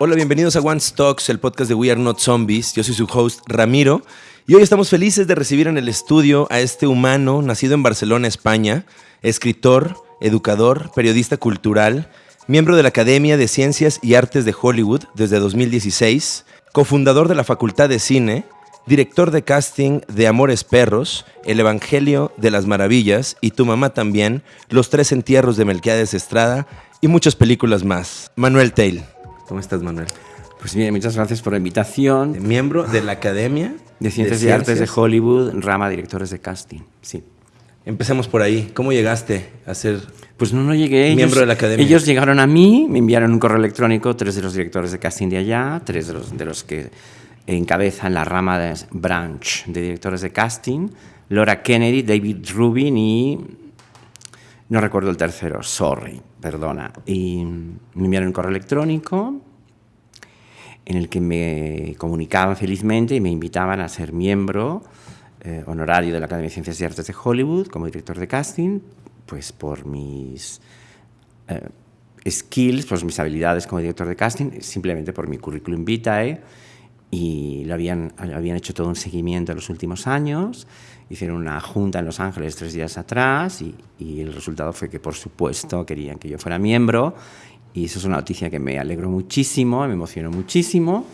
Hola, bienvenidos a One Stocks, el podcast de We Are Not Zombies. Yo soy su host Ramiro y hoy estamos felices de recibir en el estudio a este humano nacido en Barcelona, España, escritor, educador, periodista cultural, miembro de la Academia de Ciencias y Artes de Hollywood desde 2016, cofundador de la Facultad de Cine, director de casting de Amores Perros, El Evangelio de las Maravillas y Tu Mamá también, Los Tres Entierros de Melquiades Estrada y muchas películas más. Manuel Tail. ¿Cómo estás, Manuel? Pues bien, muchas gracias por la invitación. Miembro de la Academia de Ciencias y Artes de Hollywood, rama directores de casting. Sí. Empecemos por ahí. ¿Cómo llegaste a ser pues no, no llegué. Miembro de la academia. Ellos llegaron a mí, me enviaron un correo electrónico, tres de los directores de casting de allá, tres de los, de los que encabezan la rama de branch de directores de casting, Laura Kennedy, David Rubin y no recuerdo el tercero, sorry, perdona. Y me enviaron un correo electrónico en el que me comunicaban felizmente y me invitaban a ser miembro eh, honorario de la Academia de Ciencias y Artes de Hollywood como director de casting, pues por mis eh, skills, por mis habilidades como director de casting, simplemente por mi currículum vitae y lo habían, habían hecho todo un seguimiento en los últimos años hicieron una junta en Los Ángeles tres días atrás y, el resultado fue que, por supuesto, querían que yo fuera miembro y eso es una noticia que me alegró muchísimo, me emocionó muchísimo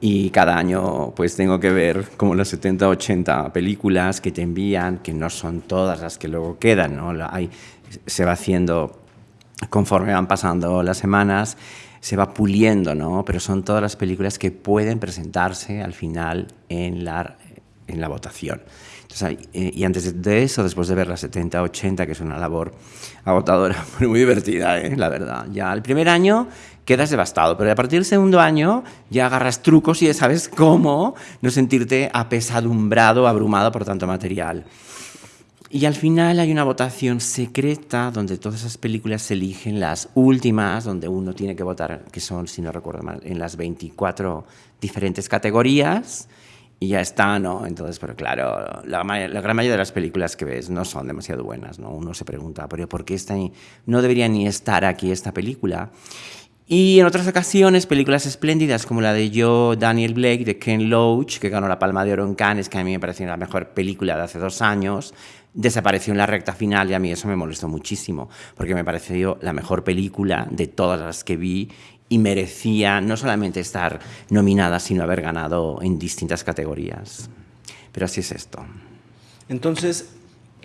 y cada año pues tengo que ver como las 70, 80 películas que te envían, que no son todas las que luego quedan, ¿no? Hay, se va haciendo conforme van pasando las semanas, se va puliendo, ¿no? Pero son todas las películas que pueden presentarse al final en la, en la votación. Eh, y antes de eso, después de ver las 70, 80, que es una labor agotadora, muy divertida, ¿eh? la verdad. Ya el primer año quedas devastado, pero a partir del segundo año ya agarras trucos y ya sabes cómo no sentirte apesadumbrado, abrumado por tanto material. Y al final hay una votación secreta donde todas esas películas se eligen las últimas, donde uno tiene que votar, que son, si no recuerdo mal, en las 24 diferentes categorías y ya está, ¿no? Entonces, pero claro, la, gran mayoría de las películas que ves no son demasiado buenas, ¿no? Uno se pregunta, pero ¿por qué está no debería ni estar aquí esta película? Y en otras ocasiones, películas espléndidas como la de Yo, Daniel Blake, de Ken Loach, que ganó la Palma de Oro en Cannes, que a mí me pareció la mejor película de hace dos años, desapareció en la recta final y a mí eso me molestó muchísimo, porque me pareció la mejor película de todas las que vi y merecía no solamente estar nominada, sino haber ganado en distintas categorías. Pero así es esto. Entonces,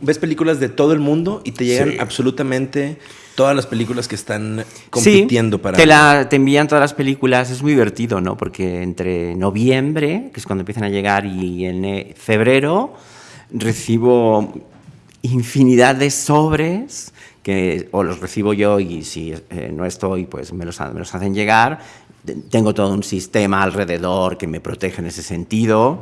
ves películas de todo el mundo y te llegan absolutamente todas las películas que están compitiendo para... Te, la, te envían todas las películas, es muy divertido, ¿no? Porque entre noviembre, que es cuando empiezan a llegar, y en febrero recibo infinidad de sobres que o los recibo yo y si eh, no estoy, pues me los, hacen llegar. Tengo todo un sistema alrededor que me protege en ese sentido.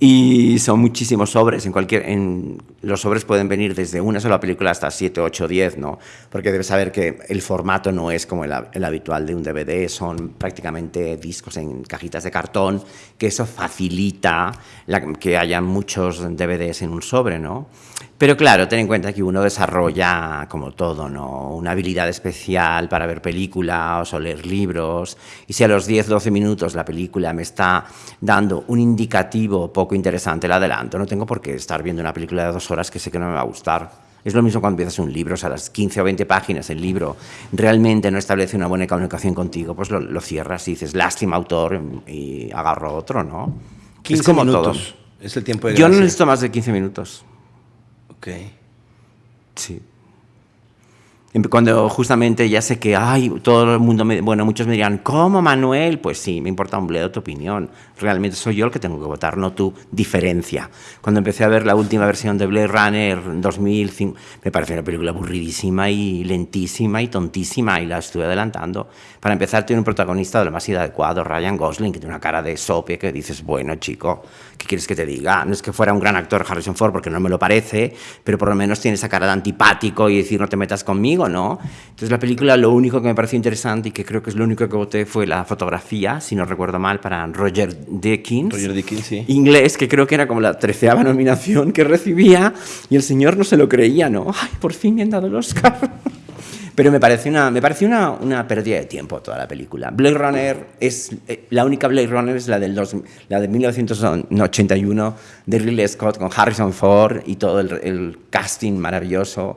Y son muchísimos sobres. En cualquier, en, los sobres pueden venir desde una sola película hasta 7, 8, 10, ¿no? Porque debes saber que el formato no es como el, habitual de un DVD, son prácticamente discos en cajitas de cartón, que eso facilita que haya muchos DVDs en un sobre, ¿no? Pero claro, ten en cuenta que uno desarrolla, como todo, ¿no? una habilidad especial para ver películas o leer libros. Y si a los 10, 12 minutos la película me está dando un indicativo poco interesante, la adelanto. No tengo por qué estar viendo una película de dos horas que sé que no me va a gustar. Es lo mismo cuando empiezas un libro, o sea, a las 15 o 20 páginas el libro realmente no establece una buena comunicación contigo, pues lo, cierras y dices, lástima autor, y agarro otro, ¿no? 15 es como minutos. Es el tiempo de Yo no necesito más de 15 minutos. Ok. Sí. Cuando justamente ya sé que, ay, todo el mundo, me, bueno, muchos me dirán, ¿cómo Manuel? Pues sí, me importa un bledo tu opinión. Realmente soy yo el que tengo que votar, no tu diferencia. Cuando empecé a ver la última versión de Blade Runner 2005, me pareció una película aburridísima y lentísima y tontísima y la estuve adelantando. Para empezar, tiene un protagonista de lo más inadecuado, Ryan Gosling, que tiene una cara de sope que dices, bueno, chico, ¿qué quieres que te diga? No es que fuera un gran actor Harrison Ford, porque no me lo parece, pero por lo menos tiene esa cara de antipático y decir, no te metas conmigo ¿no? Entonces la película lo único que me pareció interesante y que creo que es lo único que voté fue la fotografía, si no recuerdo mal, para Roger Deakins. Roger Deakins, sí. Inglés, que creo que era como la treceava nominación que recibía y el señor no se lo creía, ¿no? Ay, por fin me han dado el Oscar. Pero me parece, una, me parece una, una, pérdida de tiempo toda la película. Blade Runner es. Eh, la única Blade Runner es la, del dos, la de 1981 de Ridley Scott con Harrison Ford y todo el, el casting maravilloso.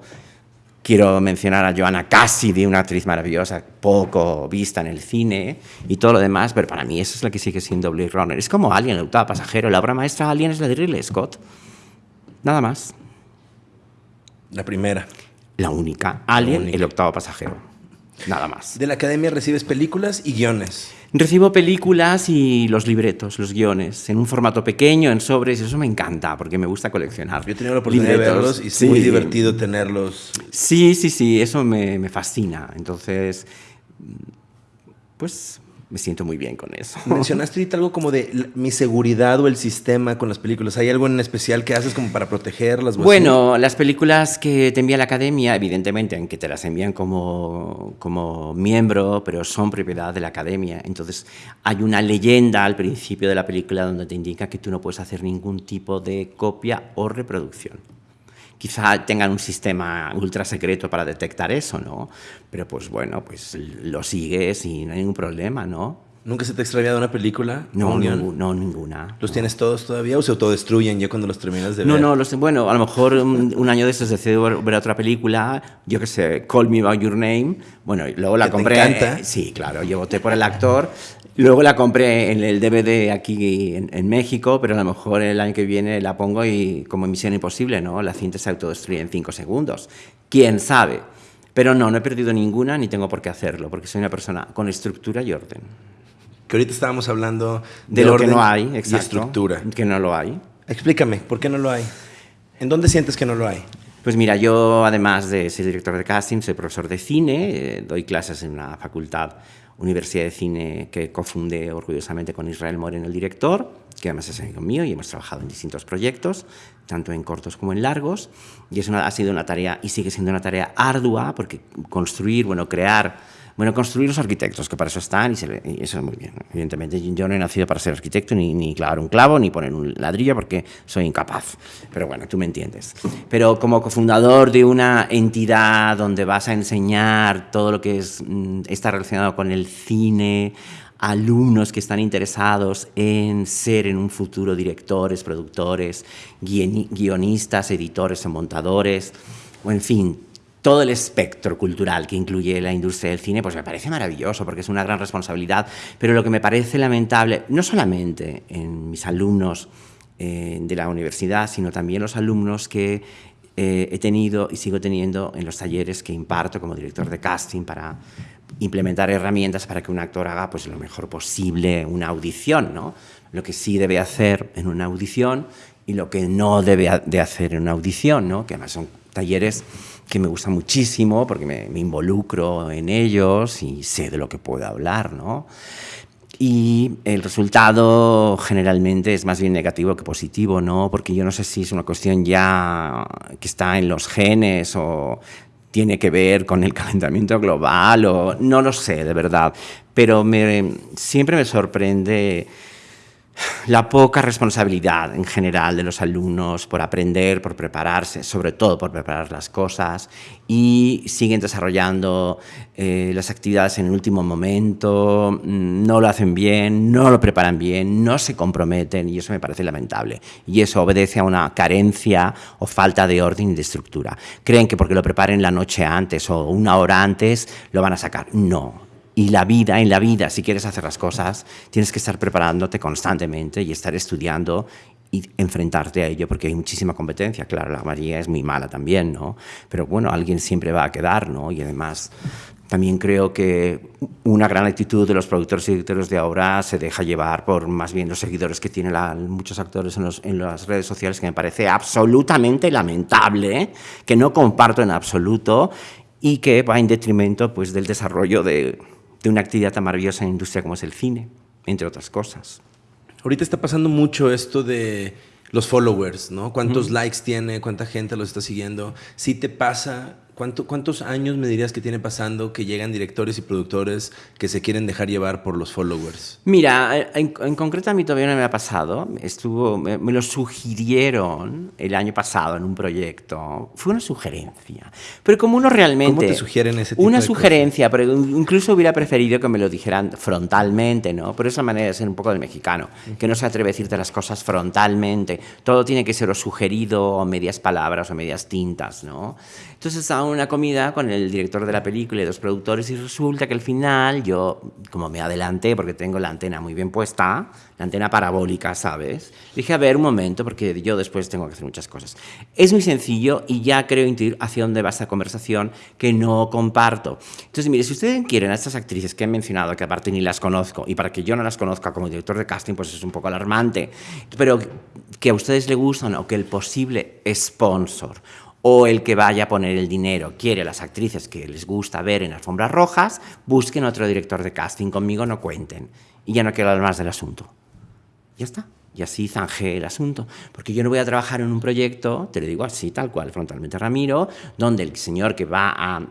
Quiero mencionar a Joanna Cassidy, una actriz maravillosa, poco vista en el cine y todo lo demás, pero para mí eso es la que sigue siendo Blade Runner. Es como Alien, el octavo pasajero. La obra maestra Alien es la de Ridley Scott. Nada más. La primera. La única. Alien, el octavo pasajero. Nada más. De la academia recibes películas y guiones. Recibo películas y los libretos, los guiones, en un formato pequeño, en sobres, y eso me encanta porque me gusta coleccionar. Yo he tenido la oportunidad de verlos y es muy divertido tenerlos. Sí, sí, sí, eso me, me fascina. Entonces, pues me siento muy bien con eso. Mencionaste ahorita algo como de mi seguridad o el sistema con las películas. ¿Hay algo en especial que haces como para protegerlas? Bueno, las películas que te envía la academia, evidentemente, aunque te las envían como, como miembro, pero son propiedad de la academia. Entonces, hay una leyenda al principio de la película donde te indica que tú no puedes hacer ningún tipo de copia o reproducción quizá tengan un sistema ultra secreto para detectar eso, ¿no? Pero pues bueno, pues lo sigues y no hay ningún problema, ¿no? ¿Nunca se te ha extraviado una película? No, no, ninguna. ¿Los tienes todos todavía o se autodestruyen ya cuando los terminas de ver? No, no, los, bueno, a lo mejor un, año de estos decido ver, otra película, yo qué sé, Call Me By Your Name, bueno, luego la compré. Te encanta? sí, claro, yo voté por el actor Luego la compré en el DVD aquí en, México, pero a lo mejor el año que viene la pongo y como Misión Imposible, ¿no? La cinta se autodestruye en cinco segundos. ¿Quién sabe? Pero no, no he perdido ninguna ni tengo por qué hacerlo, porque soy una persona con estructura y orden. Que ahorita estábamos hablando de, lo que no hay, exacto, y estructura. Que no lo hay. Explícame, ¿por qué no lo hay? ¿En dónde sientes que no lo hay? Pues mira, yo además de ser director de casting, soy profesor de cine, eh, doy clases en una facultad Universidad de Cine que cofundé orgullosamente con Israel Moreno, el director, que además es amigo mío y hemos trabajado en distintos proyectos, tanto en cortos como en largos. Y es una, ha sido una tarea y sigue siendo una tarea ardua porque construir, bueno, crear bueno, construir los arquitectos, que para eso están y, eso es muy bien. Evidentemente, yo no he nacido para ser arquitecto, ni, ni clavar un clavo, ni poner un ladrillo, porque soy incapaz. Pero bueno, tú me entiendes. Pero como cofundador de una entidad donde vas a enseñar todo lo que es, mm, está relacionado con el cine, alumnos que están interesados en ser en un futuro directores, productores, guionistas, editores o montadores, o en fin, todo el espectro cultural que incluye la industria del cine, pues me parece maravilloso porque es una gran responsabilidad. Pero lo que me parece lamentable, no solamente en mis alumnos eh, de la universidad, sino también los alumnos que eh, he tenido y sigo teniendo en los talleres que imparto como director de casting para implementar herramientas para que un actor haga pues, lo mejor posible una audición, ¿no? lo que sí debe hacer en una audición y lo que no debe de hacer en una audición, ¿no? que además son talleres que me gustan muchísimo porque me, involucro en ellos y sé de lo que puedo hablar, ¿no? Y el resultado generalmente es más bien negativo que positivo, ¿no? Porque yo no sé si es una cuestión ya que está en los genes o tiene que ver con el calentamiento global o no lo sé, de verdad. Pero siempre me sorprende la poca responsabilidad en general de los alumnos por aprender, por prepararse, sobre todo por preparar las cosas y siguen desarrollando eh, las actividades en el último momento, mm, no lo hacen bien, no lo preparan bien, no se comprometen y eso me parece lamentable. Y eso obedece a una carencia o falta de orden y de estructura. Creen que porque lo preparen la noche antes o una hora antes lo van a sacar. No, y la vida, en la vida, si quieres hacer las cosas, tienes que estar preparándote constantemente y estar estudiando y enfrentarte a ello, porque hay muchísima competencia. Claro, la María es muy mala también, ¿no? Pero bueno, alguien siempre va a quedar, ¿no? Y además, también creo que una gran actitud de los productores y directores de ahora se deja llevar por más bien los seguidores que tienen muchos actores en, en, las redes sociales, que me parece absolutamente lamentable, que no comparto en absoluto y que va en detrimento pues, del desarrollo de, de una actividad tan maravillosa en la industria como es el cine, entre otras cosas. Ahorita está pasando mucho esto de los followers, ¿no? ¿Cuántos likes tiene? ¿Cuánta gente los está siguiendo? Si te pasa ¿Cuántos años me dirías que tiene pasando que llegan directores y productores que se quieren dejar llevar por los followers? Mira, en, concreto a mí todavía no me ha pasado. Estuvo, me, lo sugirieron el año pasado en un proyecto. Fue una sugerencia. Pero como uno realmente... ¿Cómo te sugieren ese tipo Una sugerencia, pero incluso hubiera preferido que me lo dijeran frontalmente, ¿no? Por esa manera de ser un poco del mexicano, que no se atreve a decirte las cosas frontalmente. Todo tiene que ser o sugerido, o medias palabras, o medias tintas, ¿no? Entonces en una comida con el director de la película y dos productores y resulta que al final yo, como me adelanté porque tengo la antena muy bien puesta, la antena parabólica, ¿sabes? Dije, a ver, un momento, porque yo después tengo que hacer muchas cosas. Es muy sencillo y ya creo intuir hacia dónde va esta conversación que no comparto. Entonces, mire, si ustedes quieren a estas actrices que he mencionado, que aparte ni las conozco, y para que yo no las conozca como director de casting, pues es un poco alarmante, pero que a ustedes les gustan o que el posible sponsor o el que vaya a poner el dinero quiere las actrices que les gusta ver en alfombras rojas, busquen otro director de casting, conmigo no cuenten. Y ya no quiero hablar más del asunto. Ya está. Y así zanjé el asunto. Porque yo no voy a trabajar en un proyecto, te lo digo así, tal cual, frontalmente Ramiro, donde el señor que va a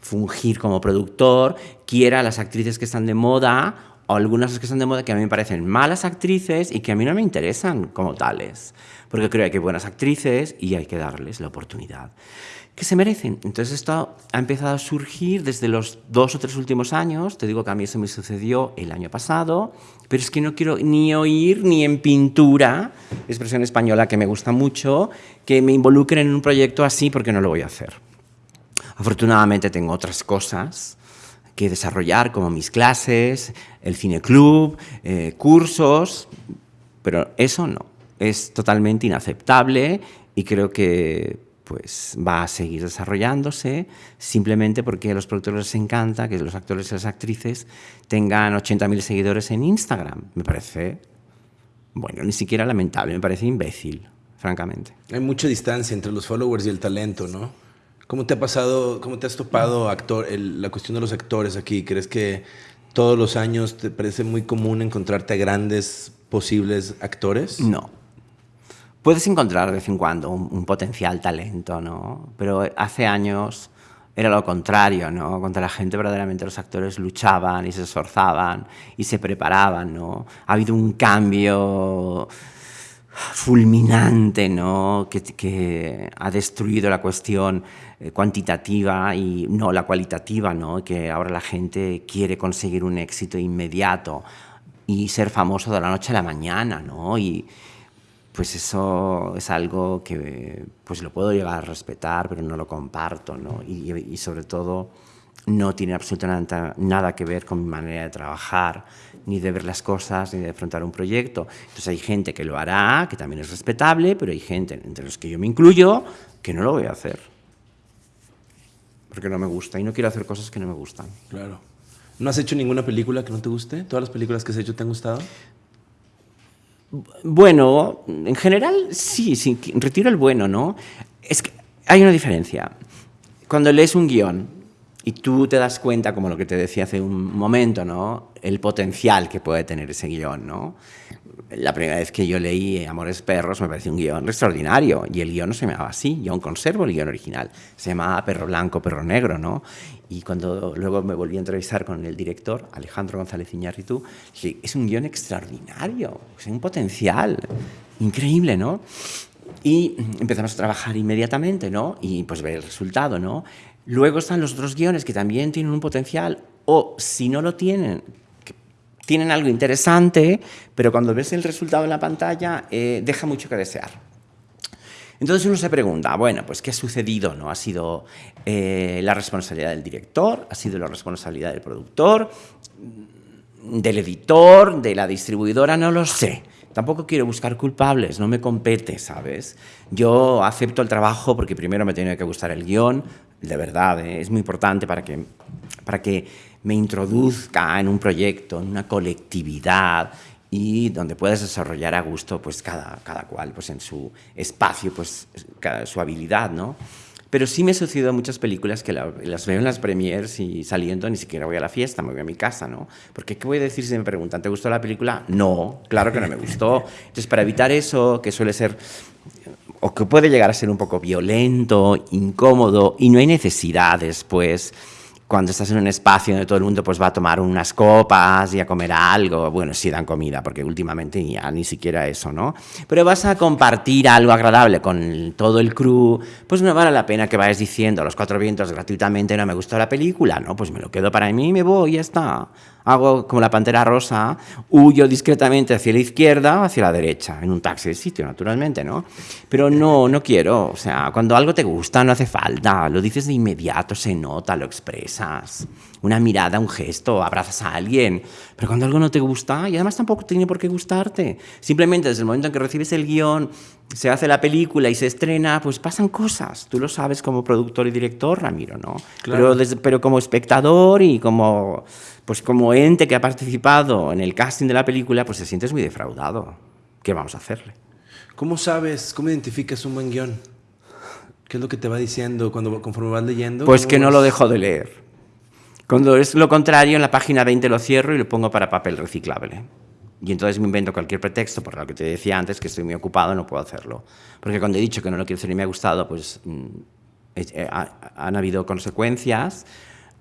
fungir como productor quiera a las actrices que están de moda o algunas que están de moda que a mí me parecen malas actrices y que a mí no me interesan como tales porque creo que hay buenas actrices y hay que darles la oportunidad que se merecen. Entonces esto ha empezado a surgir desde los dos o tres últimos años, te digo que a mí eso me sucedió el año pasado, pero es que no quiero ni oír ni en pintura, expresión española que me gusta mucho, que me involucren en un proyecto así porque no lo voy a hacer. Afortunadamente tengo otras cosas que desarrollar, como mis clases, el cine club, eh, cursos, pero eso no es totalmente inaceptable y creo que pues va a seguir desarrollándose simplemente porque a los productores les encanta que los actores y las actrices tengan 80.000 seguidores en Instagram. Me parece, bueno, ni siquiera lamentable, me parece imbécil, francamente. Hay mucha distancia entre los followers y el talento, ¿no? ¿Cómo te ha pasado, cómo te has topado actor, la cuestión de los actores aquí? ¿Crees que todos los años te parece muy común encontrarte a grandes posibles actores? No, puedes encontrar de vez en cuando un, potencial talento, ¿no? Pero hace años era lo contrario, ¿no? Contra la gente verdaderamente los actores luchaban y se esforzaban y se preparaban, ¿no? Ha habido un cambio fulminante, ¿no? Que, que ha destruido la cuestión eh, cuantitativa y no la cualitativa, ¿no? Que ahora la gente quiere conseguir un éxito inmediato y ser famoso de la noche a la mañana, ¿no? Y, pues eso es algo que pues lo puedo llegar a respetar, pero no lo comparto, ¿no? Y, sobre todo no tiene absolutamente nada que ver con mi manera de trabajar, ni de ver las cosas, ni de afrontar un proyecto. Entonces hay gente que lo hará, que también es respetable, pero hay gente, entre los que yo me incluyo, que no lo voy a hacer. Porque no me gusta y no quiero hacer cosas que no me gustan. Claro. ¿No has hecho ninguna película que no te guste? ¿Todas las películas que has hecho te han gustado? Bueno, en general sí, sí, retiro el bueno, ¿no? Es que hay una diferencia. Cuando lees un guion y tú te das cuenta, como lo que te decía hace un momento, ¿no? El potencial que puede tener ese guion, ¿no? La primera vez que yo leí Amores Perros me pareció un guion extraordinario y el guion no se llamaba así, yo aún conservo el guion original, se llamaba Perro Blanco, Perro Negro, ¿no? Y cuando luego me volví a entrevistar con el director, Alejandro González Iñárritu, dije, es un guion extraordinario, es un potencial increíble, ¿no? Y empezamos a trabajar inmediatamente, ¿no? Y pues ver el resultado, ¿no? Luego están los otros guiones que también tienen un potencial, o si no lo tienen, tienen algo interesante, pero cuando ves el resultado en la pantalla eh, deja mucho que desear. Entonces uno se pregunta, bueno, pues ¿qué ha sucedido? ¿No? ¿Ha sido eh, la responsabilidad del director? ¿Ha sido la responsabilidad del productor? ¿Del editor? ¿De la distribuidora? No lo sé. Tampoco quiero buscar culpables, no me compete, ¿sabes? Yo acepto el trabajo porque primero me tiene que gustar el guion, de verdad, ¿eh? es muy importante para que, para que me introduzca en un proyecto, en una colectividad y donde puedas desarrollar a gusto pues cada, cada cual pues en su espacio, pues su habilidad, ¿no? Pero sí me ha sucedido muchas películas que las veo en las premiers y saliendo ni siquiera voy a la fiesta, me voy a mi casa, ¿no? Porque ¿qué voy a decir si me preguntan, ¿te gustó la película? No, claro que no me gustó. Entonces, para evitar eso, que suele ser o que puede llegar a ser un poco violento, incómodo, y no hay necesidad después cuando estás en un espacio donde todo el mundo pues va a tomar unas copas y a comer algo, bueno, sí dan comida, porque últimamente ya ni siquiera eso, ¿no? Pero vas a compartir algo agradable con todo el crew, pues no vale la pena que vayas diciendo a los cuatro vientos gratuitamente no me gustó la película, ¿no? Pues me lo quedo para mí y me voy ya está hago como la pantera rosa, huyo discretamente hacia la izquierda o hacia la derecha, en un taxi de sitio, naturalmente, ¿no? Pero no, no quiero, o sea, cuando algo te gusta no hace falta, lo dices de inmediato, se nota, lo expresas. Una mirada, un gesto, abrazas a alguien, pero cuando algo no te gusta, y además tampoco tiene por qué gustarte, simplemente desde el momento en que recibes el guion, se hace la película y se estrena, pues pasan cosas. Tú lo sabes como productor y director, Ramiro, ¿no? Pero, pero como espectador y como pues como ente que ha participado en el casting de la película, pues te sientes muy defraudado. ¿Qué vamos a hacerle? ¿Cómo sabes, cómo identificas un buen guion? ¿Qué es lo que te va diciendo cuando, conforme vas leyendo? Pues que no lo dejo de leer. Cuando es lo contrario, en la página 20 lo cierro y lo pongo para papel reciclable. Y entonces me invento cualquier pretexto, por lo que te decía antes, que estoy muy ocupado, no puedo hacerlo. Porque cuando he dicho que no lo quiero hacer y me ha gustado, pues mm, eh, han habido consecuencias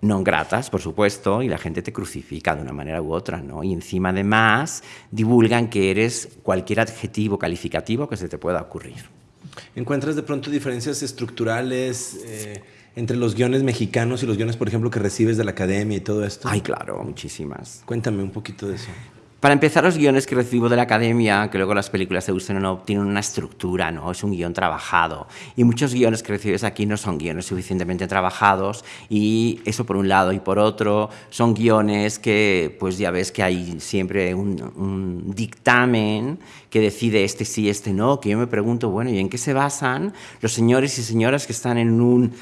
no gratas, por supuesto, y la gente te crucifica de una manera u otra, ¿no? Y encima además divulgan que eres cualquier adjetivo calificativo que se te pueda ocurrir. ¿Encuentras de pronto diferencias estructurales eh, entre los guiones mexicanos y los guiones, por ejemplo, que recibes de la academia y todo esto? Ay, claro, muchísimas. Cuéntame un poquito de eso. Para empezar, los guiones que recibo de la academia, que luego las películas se usan o no, tienen una estructura, ¿no? Es un guion trabajado. Y muchos guiones que recibes aquí no son guiones suficientemente trabajados y eso por un lado. Y por otro, son guiones que, pues ya ves que hay siempre un, un dictamen que decide este sí, este no, que yo me pregunto, bueno, ¿y en qué se basan los señores y señoras que están en un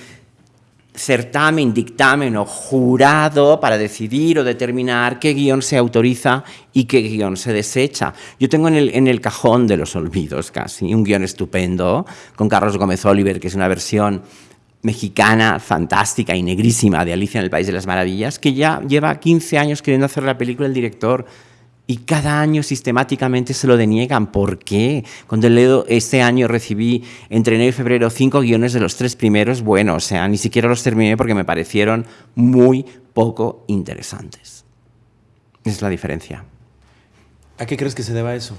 certamen, dictamen o jurado para decidir o determinar qué guion se autoriza y qué guion se desecha. Yo tengo en el, en el cajón de los olvidos casi un guion estupendo con Carlos Gómez Oliver, que es una versión mexicana fantástica y negrísima de Alicia en el País de las Maravillas, que ya lleva 15 años queriendo hacer la película el director y cada año sistemáticamente se lo deniegan. ¿Por qué? Cuando leo este año recibí entre enero y febrero cinco guiones de los tres primeros, bueno, o sea, ni siquiera los terminé porque me parecieron muy poco interesantes. Esa es la diferencia. ¿A qué crees que se deba eso?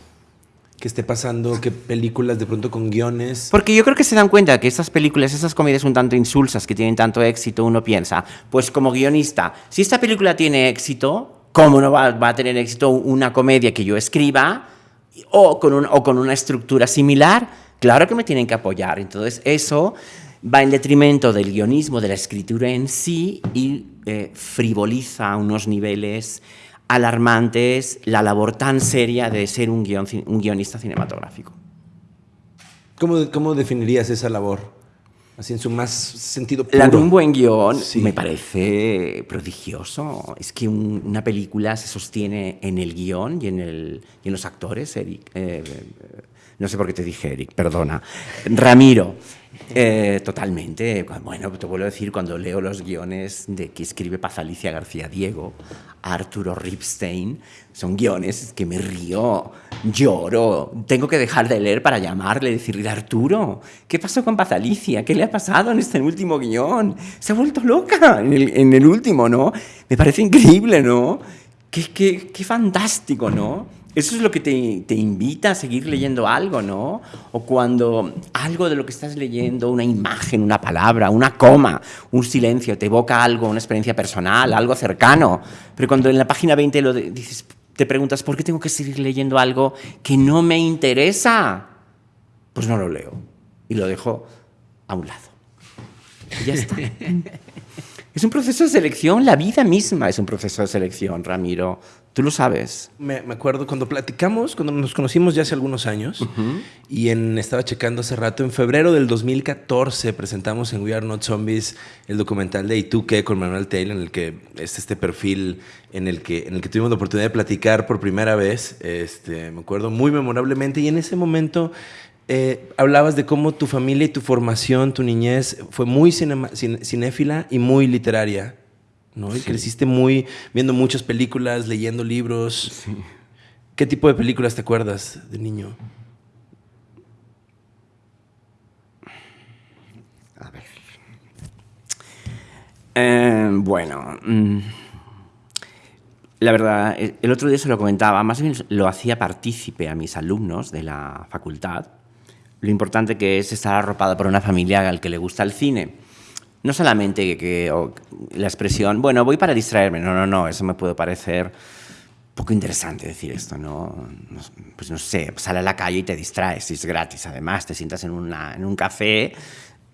que esté pasando, que películas de pronto con guiones. Porque yo creo que se dan cuenta que estas películas, esas comedias un tanto insulsas, que tienen tanto éxito, uno piensa, pues como guionista, si esta película tiene éxito, ¿Cómo no va, a tener éxito una comedia que yo escriba o con, una estructura similar? Claro que me tienen que apoyar. Entonces, eso va en detrimento del guionismo, de la escritura en sí y eh, frivoliza a unos niveles alarmantes la labor tan seria de ser un, un guionista cinematográfico. ¿Cómo, ¿Cómo definirías esa labor? Así en su más sentido puro. La de un buen guion me parece prodigioso. Es que una película se sostiene en el guion y en, el, y en los actores, Eric. Eh, no sé por qué te dije Eric, perdona. Ramiro. Eh, totalmente. Bueno, te vuelvo a decir, cuando leo los guiones de que escribe Paz Alicia García Diego, Arturo Ripstein, son guiones que me río, lloro, tengo que dejar de leer para llamarle decirle, Arturo, ¿qué pasó con Paz Alicia? ¿Qué le ha pasado en este último guion? Se ha vuelto loca en el, en el último, ¿no? Me parece increíble, ¿no? Qué, qué, qué fantástico, ¿no? Eso es lo que te, te, invita a seguir leyendo algo, ¿no? O cuando algo de lo que estás leyendo, una imagen, una palabra, una coma, un silencio, te evoca algo, una experiencia personal, algo cercano. Pero cuando en la página 20 lo dices, te preguntas, ¿por qué tengo que seguir leyendo algo que no me interesa? Pues no lo leo y lo dejo a un lado. Y ya está. Es un proceso de selección, la vida misma es un proceso de selección, Ramiro. Tú lo sabes. Me, acuerdo cuando platicamos, cuando nos conocimos ya hace algunos años, y en, estaba checando hace rato, en febrero del 2014 presentamos en We Are Not Zombies el documental de ¿Y tú qué? con Manuel Taylor, en el que es este perfil en el que, en el que tuvimos la oportunidad de platicar por primera vez. Este, me acuerdo muy memorablemente, y en ese momento eh, hablabas de cómo tu familia y tu formación, tu niñez, fue muy cinéfila y muy literaria, ¿no? Y creciste muy viendo muchas películas, leyendo libros. ¿Qué tipo de películas te acuerdas de niño? A ver. Eh, bueno, mm, la verdad, el otro día se lo comentaba, más bien lo hacía partícipe a mis alumnos de la facultad, lo importante que es estar arropado por una familia al que le gusta el cine. No solamente que, la expresión, bueno, voy para distraerme, no, no, no, eso me puede parecer poco interesante decir esto, ¿no? Pues no sé, sale a la calle y te distraes, es gratis, además, te sientas en, una, en un café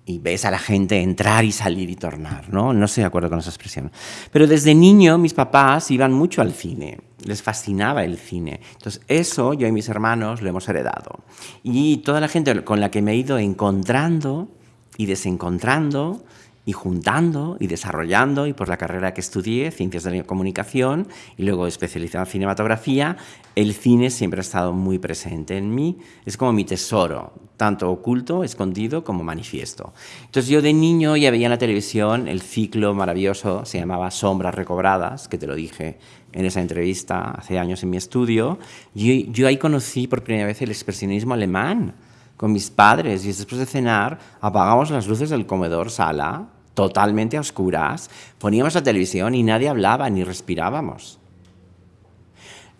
y ves a la gente entrar y salir y tornar, ¿no? No estoy de acuerdo con esa expresión. Pero desde niño mis papás iban mucho al cine, les fascinaba el cine. Entonces eso yo y mis hermanos lo hemos heredado. Y toda la gente con la que me he ido encontrando y desencontrando y juntando y desarrollando, y por la carrera que estudié, Ciencias de la Comunicación, y luego especializado en cinematografía, el cine siempre ha estado muy presente en mí. Es como mi tesoro, tanto oculto, escondido, como manifiesto. Entonces yo de niño ya veía en la televisión el ciclo maravilloso, se llamaba Sombras Recobradas, que te lo dije en esa entrevista hace años en mi estudio. Yo ahí conocí por primera vez el expresionismo alemán con mis padres y después de cenar apagamos las luces del comedor sala totalmente a oscuras, poníamos la televisión y nadie hablaba ni respirábamos.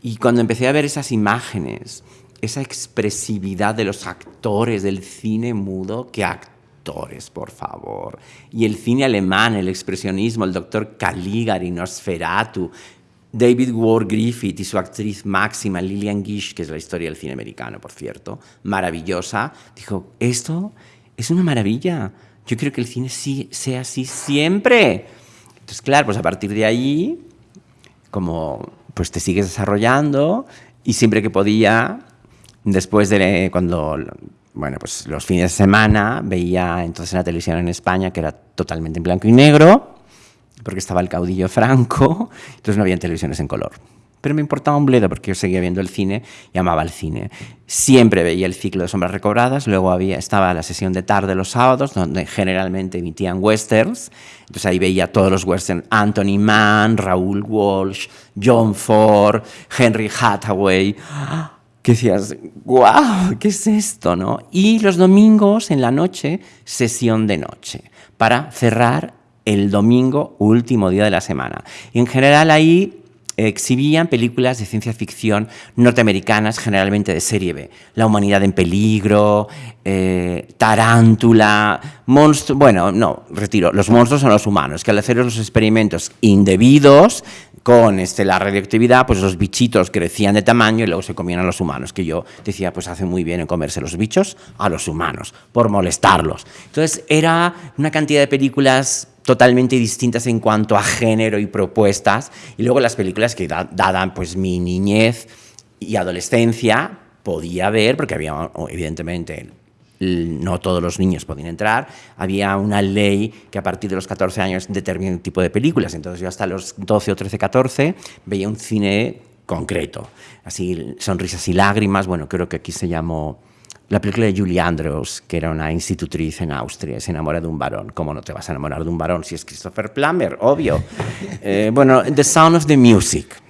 Y cuando empecé a ver esas imágenes, esa expresividad de los actores del cine mudo, ¿qué actores, por favor? Y el cine alemán, el expresionismo, el doctor Caligari, Nosferatu, David Ward Griffith y su actriz máxima, Lillian Gish, que es la historia del cine americano, por cierto, maravillosa, dijo, esto es una maravilla yo quiero que el cine sí, sea así siempre. Entonces, claro, pues a partir de ahí, como pues te sigues desarrollando y siempre que podía, después de cuando, bueno, pues los fines de semana veía entonces la televisión en España que era totalmente en blanco y negro, porque estaba el caudillo Franco, entonces no había televisiones en color pero me importaba un bledo porque yo seguía viendo el cine y amaba el cine. Siempre veía el ciclo de sombras recobradas, luego había, estaba la sesión de tarde los sábados, donde generalmente emitían westerns, entonces ahí veía todos los westerns, Anthony Mann, Raúl Walsh, John Ford, Henry Hathaway, que decías, wow, ¿qué es esto? ¿no? Y los domingos en la noche, sesión de noche, para cerrar el domingo, último día de la semana. Y en general ahí exhibían películas de ciencia ficción norteamericanas, generalmente de serie B. La humanidad en peligro, eh, Tarántula, monstruos... Bueno, no, retiro. Los monstruos son los humanos, que al hacer los experimentos indebidos con este, la radioactividad, pues los bichitos crecían de tamaño y luego se comían a los humanos, que yo decía, pues hace muy bien en comerse los bichos a los humanos, por molestarlos. Entonces era una cantidad de películas totalmente distintas en cuanto a género y propuestas. Y luego las películas que, dada pues, mi niñez y adolescencia, podía ver, porque había, evidentemente, no todos los niños podían entrar, había una ley que a partir de los 14 años determina un tipo de películas. Entonces yo hasta los 12 o 13, 14 veía un cine concreto. Así, sonrisas y lágrimas, bueno, creo que aquí se llamó la película de Julie Andrews, que era una institutriz en Austria, se enamora de un varón. ¿Cómo no te vas a enamorar de un varón si es Christopher Plummer? Obvio. Eh, bueno, The Sound of the Music.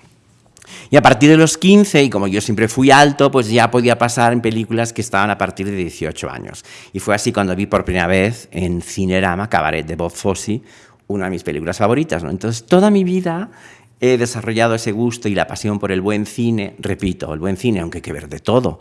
Y a partir de los 15, y como yo siempre fui alto, pues ya podía pasar en películas que estaban a partir de 18 años. Y fue así cuando vi por primera vez en Cinerama Cabaret de Bob Fosse, una de mis películas favoritas. ¿no? Entonces, toda mi vida he desarrollado ese gusto y la pasión por el buen cine. Repito, el buen cine, aunque hay que ver de todo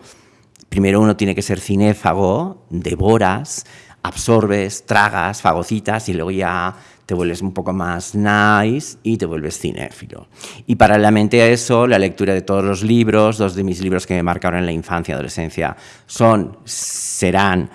primero uno tiene que ser cinéfago, devoras, absorbes, tragas, fagocitas y luego ya te vuelves un poco más nice y te vuelves cinéfilo. Y paralelamente a eso, la lectura de todos los libros, dos de mis libros que me marcaron en la infancia y adolescencia son, serán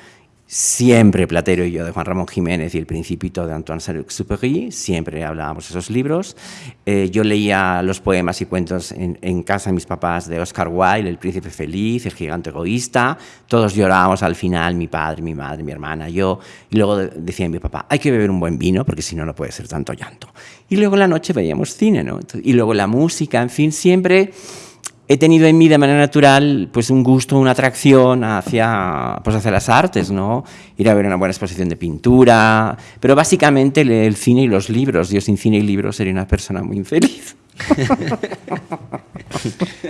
Siempre Platero y yo de Juan Ramón Jiménez y El Principito de Antoine Saint-Exupéry, siempre hablábamos de esos libros. Eh, yo leía los poemas y cuentos en, casa de mis papás de Oscar Wilde, El Príncipe Feliz, El Gigante Egoísta. Todos llorábamos al final, mi padre, mi madre, mi hermana, yo. Y luego decía mi papá, hay que beber un buen vino porque si no, no puede ser tanto llanto. Y luego la noche veíamos cine, ¿no? Y luego la música, en fin, siempre he tenido en mí de manera natural pues un gusto, una atracción hacia, pues hacia las artes, ¿no? Ir a ver una buena exposición de pintura, pero básicamente el cine y los libros. Yo sin cine y libros sería una persona muy infeliz.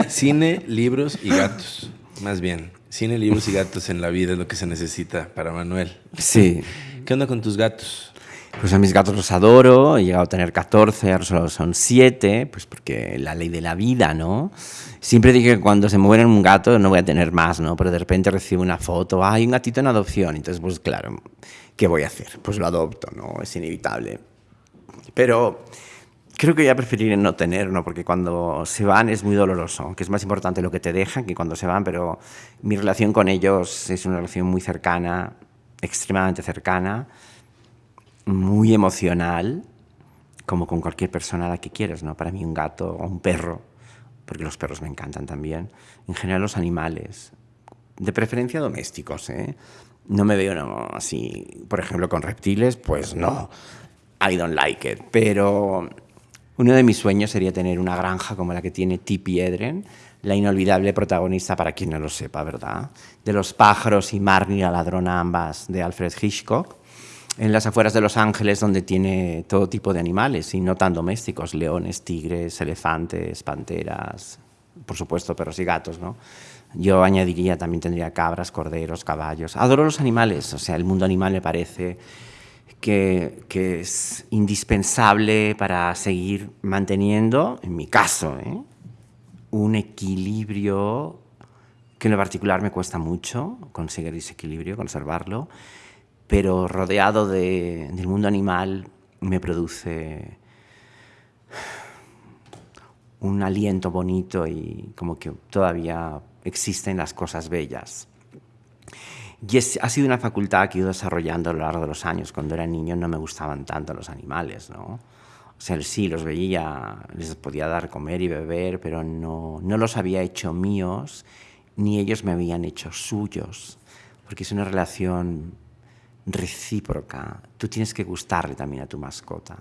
cine, libros y gatos, más bien. Cine, libros y gatos en la vida es lo que se necesita para Manuel. Sí. ¿Qué onda con tus gatos? Pues a mis gatos los adoro, he llegado a tener 14, ahora solo son 7, pues porque la ley de la vida, ¿no? Siempre dije que cuando se muere un gato no voy a tener más, ¿no? Pero de repente recibo una foto, hay un gatito en adopción, entonces pues claro, ¿qué voy a hacer? Pues lo adopto, ¿no? Es inevitable. Pero creo que ya preferiré no tener, ¿no? Porque cuando se van es muy doloroso, que es más importante lo que te dejan que cuando se van, pero mi relación con ellos es una relación muy cercana, extremadamente cercana muy emocional, como con cualquier persona a la que quieras, ¿no? Para mí un gato o un perro, porque los perros me encantan también, en general los animales, de preferencia domésticos, ¿eh? No me veo no, así, por ejemplo, con reptiles, pues no, I don't like it, pero uno de mis sueños sería tener una granja como la que tiene Tippi Edren, la inolvidable protagonista, para quien no lo sepa, ¿verdad? De Los pájaros y Marnie la ladrona ambas de Alfred Hitchcock en las afueras de Los Ángeles, donde tiene todo tipo de animales, y no tan domésticos, leones, tigres, elefantes, panteras, por supuesto, perros y gatos, ¿no? Yo añadiría, también tendría cabras, corderos, caballos. Adoro los animales, o sea, el mundo animal me parece que, que es indispensable para seguir manteniendo, en mi caso, ¿eh? un equilibrio que en lo particular me cuesta mucho conseguir ese equilibrio, conservarlo, pero rodeado de, del mundo animal me produce un aliento bonito y como que todavía existen las cosas bellas. Y ha sido una facultad que he ido desarrollando a lo largo de los años. Cuando era niño no me gustaban tanto los animales, ¿no? O sea, sí, los veía, les podía dar comer y beber, pero no, no los había hecho míos, ni ellos me habían hecho suyos, porque es una relación recíproca. Tú tienes que gustarle también a tu mascota.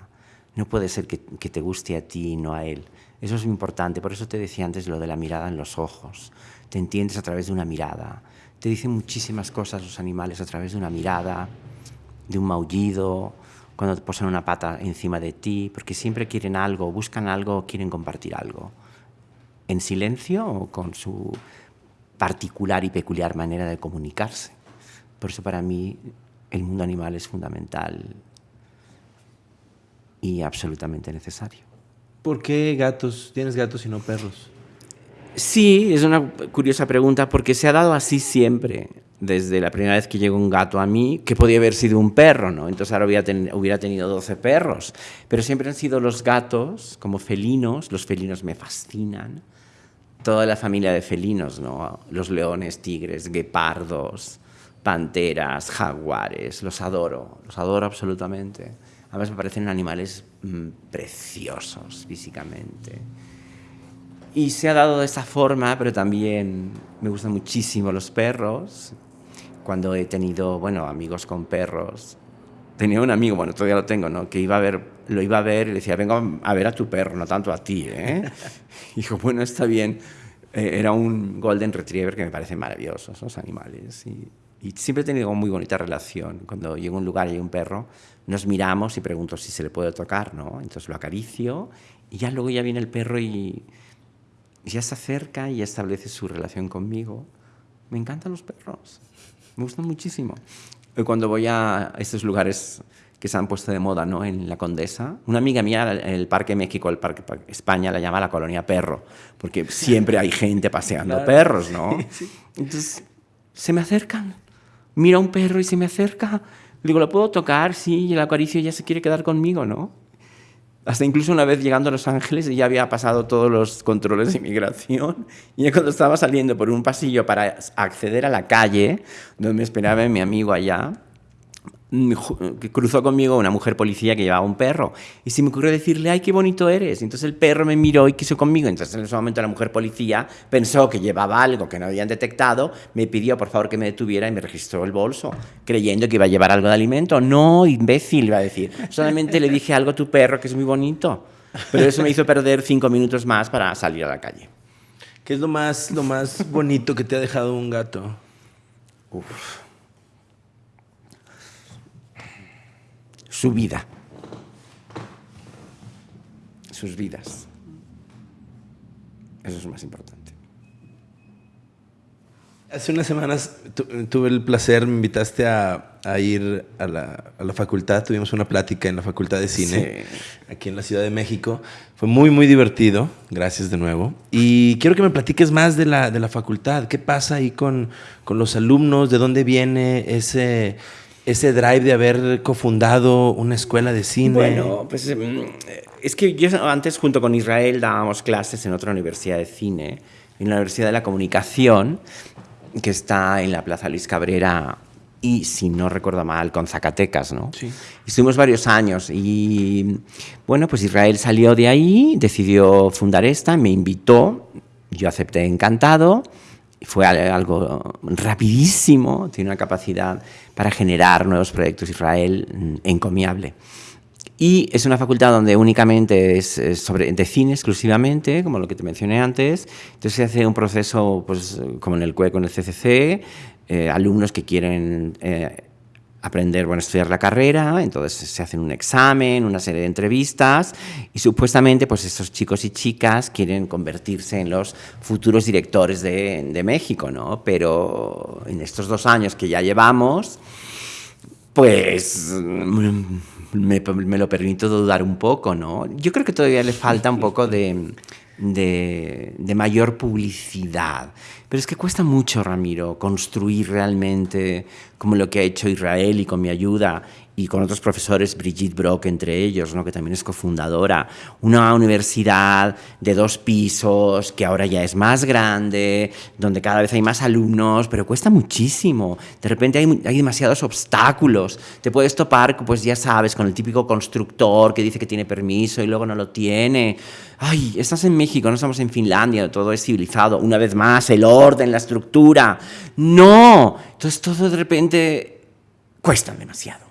No puede ser que, te guste a ti y no a él. Eso es importante. Por eso te decía antes lo de la mirada en los ojos. Te entiendes a través de una mirada. Te dicen muchísimas cosas los animales a través de una mirada, de un maullido, cuando te posan una pata encima de ti, porque siempre quieren algo, buscan algo, quieren compartir algo. En silencio o con su particular y peculiar manera de comunicarse. Por eso para mí el mundo animal es fundamental y absolutamente necesario. ¿Por qué gatos? ¿Tienes gatos y no perros? Sí, es una curiosa pregunta porque se ha dado así siempre. Desde la primera vez que llegó un gato a mí, que podía haber sido un perro, ¿no? Entonces ahora hubiera, hubiera tenido 12 perros. Pero siempre han sido los gatos como felinos. Los felinos me fascinan. Toda la familia de felinos, ¿no? Los leones, tigres, guepardos, panteras, jaguares, los adoro, los adoro absolutamente. Además me parecen animales mm, preciosos físicamente. Y se ha dado de esa forma, pero también me gustan muchísimo los perros. Cuando he tenido, bueno, amigos con perros, tenía un amigo, bueno, todavía lo tengo, ¿no? Que iba a ver, lo iba a ver y le decía, vengo a ver a tu perro, no tanto a ti, ¿eh? y dijo, bueno, está bien. Eh, era un Golden Retriever que me parecen maravillosos, los animales. Y y siempre he tenido una muy bonita relación. Cuando llego a un lugar y hay un perro, nos miramos y pregunto si se le puede tocar, ¿no? Entonces lo acaricio y ya luego ya viene el perro y, ya se acerca y ya establece su relación conmigo. Me encantan los perros, me gustan muchísimo. Y cuando voy a estos lugares que se han puesto de moda, ¿no? En la Condesa. Una amiga mía el Parque México, el Parque España, la llama la colonia perro, porque siempre hay gente paseando perros, ¿no? Entonces, se me acercan mira un perro y se me acerca. digo, ¿lo puedo tocar? Sí, y el acaricio ya se quiere quedar conmigo, ¿no? Hasta incluso una vez llegando a Los Ángeles ya había pasado todos los controles de inmigración y cuando estaba saliendo por un pasillo para acceder a la calle donde me esperaba mi amigo allá, que cruzó conmigo una mujer policía que llevaba un perro y se me ocurrió decirle, ay, qué bonito eres. Entonces el perro me miró y quiso conmigo. Entonces en ese momento la mujer policía pensó que llevaba algo que no habían detectado, me pidió por favor que me detuviera y me registró el bolso, creyendo que iba a llevar algo de alimento. No, imbécil, iba a decir. Solamente le dije algo a tu perro que es muy bonito. Pero eso me hizo perder cinco minutos más para salir a la calle. ¿Qué es lo más, lo más bonito que te ha dejado un gato? Uf. Su vida, sus vidas. Eso es lo más importante. Hace unas semanas tuve el placer, me invitaste a, ir a la, facultad, tuvimos una plática en la Facultad de Cine, aquí en la Ciudad de México. Fue muy, muy divertido, gracias de nuevo. Y quiero que me platiques más de la, de la facultad, qué pasa ahí con, con los alumnos, de dónde viene ese, ese drive de haber cofundado una escuela de cine. Bueno, pues mm, es que yo antes junto con Israel dábamos clases en otra universidad de cine, en la Universidad de la Comunicación, que está en la Plaza Luis Cabrera y, si no recuerdo mal, con Zacatecas, ¿no? Sí. Estuvimos varios años y, bueno, pues Israel salió de ahí, decidió fundar esta, me invitó, yo acepté encantado, fue algo rapidísimo, tiene una capacidad para generar nuevos proyectos Israel mm, encomiable. Y es una facultad donde únicamente es, sobre, de cine exclusivamente, como lo que te mencioné antes. Entonces se hace un proceso, pues, como en el CUE con el CCC, eh, alumnos que quieren eh, aprender, bueno, estudiar la carrera, entonces se hacen un examen, una serie de entrevistas y supuestamente pues estos chicos y chicas quieren convertirse en los futuros directores de, de México, ¿no? Pero en estos dos años que ya llevamos, pues me, me, lo permito dudar un poco, ¿no? Yo creo que todavía le falta un poco de, de, de, mayor publicidad. Pero es que cuesta mucho, Ramiro, construir realmente como lo que ha hecho Israel y con mi ayuda y con otros profesores, Brigitte Brock entre ellos, ¿no? que también es cofundadora, una universidad de dos pisos que ahora ya es más grande, donde cada vez hay más alumnos, pero cuesta muchísimo. De repente hay, hay demasiados obstáculos. Te puedes topar, pues ya sabes, con el típico constructor que dice que tiene permiso y luego no lo tiene. Ay, estás en México, no estamos en Finlandia, todo es civilizado. Una vez más, el orden, la estructura. No. Entonces todo de repente cuesta demasiado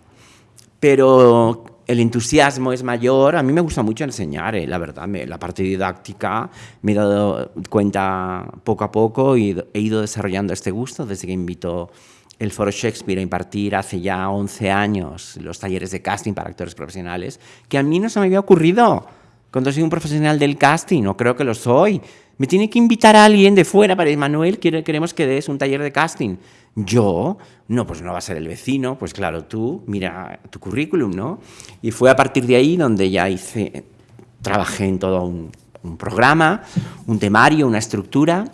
pero el entusiasmo es mayor. A mí me gusta mucho enseñar, eh, la verdad, la parte didáctica me he dado cuenta poco a poco y he ido desarrollando este gusto desde que invito el Foro Shakespeare a impartir hace ya 11 años los talleres de casting para actores profesionales, que a mí no se me había ocurrido. Cuando soy un profesional del casting, no creo que lo soy. Me tiene que invitar a alguien de fuera para, Manuel, queremos que des un taller de casting. Yo, no, pues no va a ser el vecino, pues claro, tú, mira tu currículum, ¿no? Y fue a partir de ahí donde ya hice, trabajé en todo un, programa, un temario, una estructura,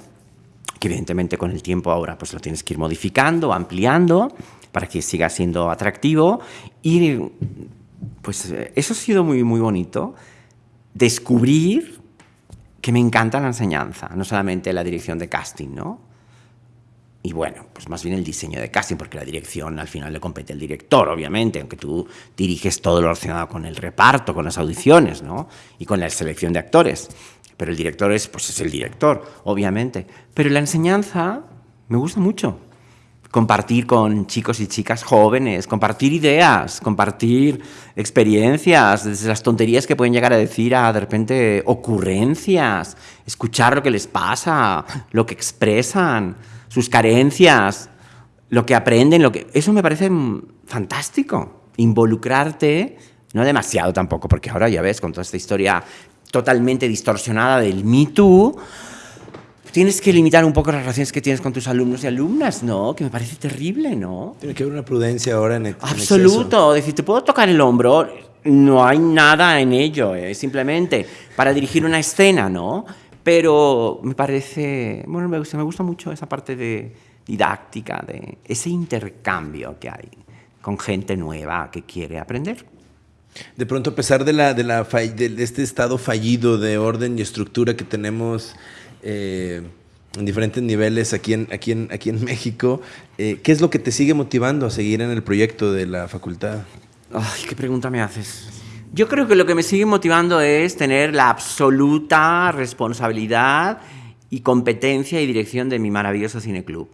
que evidentemente con el tiempo ahora pues lo tienes que ir modificando, ampliando, para que siga siendo atractivo. Y pues eso ha sido muy, muy bonito, descubrir que me encanta la enseñanza, no solamente la dirección de casting, ¿no? y bueno, pues más bien el diseño de casting, porque la dirección al final le compete al director, obviamente, aunque tú diriges todo lo relacionado con el reparto, con las audiciones, ¿no? Y con la selección de actores. Pero el director es, pues es el director, obviamente. Pero la enseñanza me gusta mucho. Compartir con chicos y chicas jóvenes, compartir ideas, compartir experiencias, desde las tonterías que pueden llegar a decir a de repente ocurrencias, escuchar lo que les pasa, lo que expresan sus carencias, lo que aprenden, lo que... Eso me parece fantástico. Involucrarte, no demasiado tampoco, porque ahora ya ves, con toda esta historia totalmente distorsionada del Me Too, tienes que limitar un poco las relaciones que tienes con tus alumnos y alumnas, ¿no? Que me parece terrible, ¿no? Tiene que haber una prudencia ahora en, el Absoluto. decir, te puedo tocar el hombro, no hay nada en ello, es simplemente para dirigir una escena, ¿no? Pero me parece, bueno, me gusta, me gusta mucho esa parte de didáctica, de ese intercambio que hay con gente nueva que quiere aprender. De pronto, a pesar de, la, de, la, de este estado fallido de orden y estructura que tenemos eh, en diferentes niveles aquí en, aquí en, aquí en México, eh, ¿qué es lo que te sigue motivando a seguir en el proyecto de la facultad? Ay, qué pregunta me haces. Yo creo que lo que me sigue motivando es tener la absoluta responsabilidad y competencia y dirección de mi maravilloso cineclub.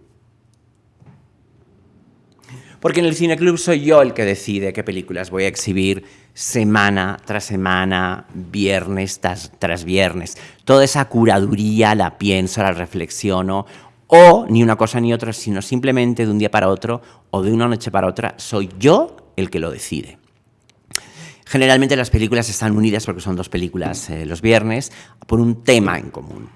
Porque en el cineclub soy yo el que decide qué películas voy a exhibir semana tras semana, viernes tras, tras viernes. Toda esa curaduría la pienso, la reflexiono, o ni una cosa ni otra, sino simplemente de un día para otro o de una noche para otra, soy yo el que lo decide. Generalmente las películas están unidas, porque son dos películas eh, los viernes, por un tema en común.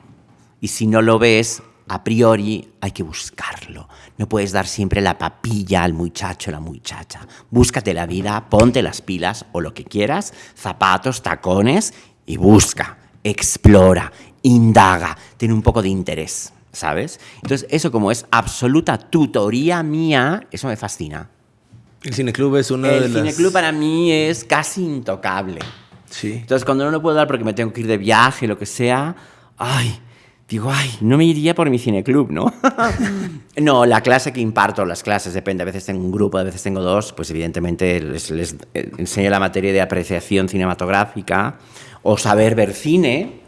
Y si no lo ves, a priori hay que buscarlo. No puedes dar siempre la papilla al muchacho o la muchacha. Búscate la vida, ponte las pilas o lo que quieras, zapatos, tacones y busca, explora, indaga, tiene un poco de interés, ¿sabes? Entonces, eso como es absoluta tutoría mía, eso me fascina. El cineclub es una de las... El cineclub para mí es casi intocable. Sí. Entonces, cuando no lo puedo dar porque me tengo que ir de viaje, lo que sea, ay, digo, ay, no me iría por mi cineclub, ¿no? no, la clase que imparto, las clases, depende, a veces tengo un grupo, a veces tengo dos, pues evidentemente les, les eh, enseño la materia de apreciación cinematográfica o saber ver cine,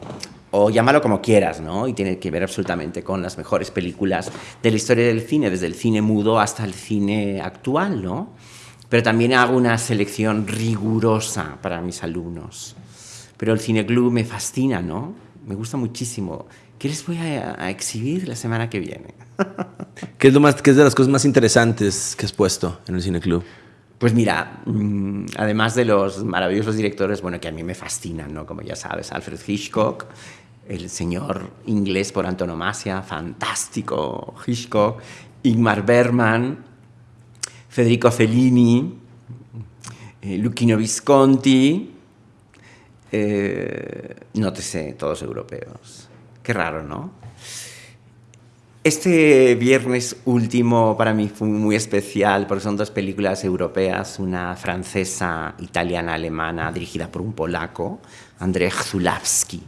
o llámalo como quieras, ¿no? Y tiene que ver absolutamente con las mejores películas de la historia del cine, desde el cine mudo hasta el cine actual, ¿no? Pero también hago una selección rigurosa para mis alumnos. Pero el cine club me fascina, ¿no? Me gusta muchísimo. ¿Qué les voy a, a exhibir la semana que viene? ¿Qué es, lo más, qué es de las cosas más interesantes que has puesto en el cine club? Pues mira, mm, además de los maravillosos directores, bueno, que a mí me fascinan, ¿no? Como ya sabes, Alfred Hitchcock, el señor inglés por antonomasia, fantástico Hitchcock, Ingmar Bergman, Federico Fellini, eh, Luchino Visconti, eh, no te sé, todos europeos. Qué raro, ¿no? Este viernes último para mí fue muy especial porque son dos películas europeas, una francesa, italiana, alemana, dirigida por un polaco, Andrzej Zulawski.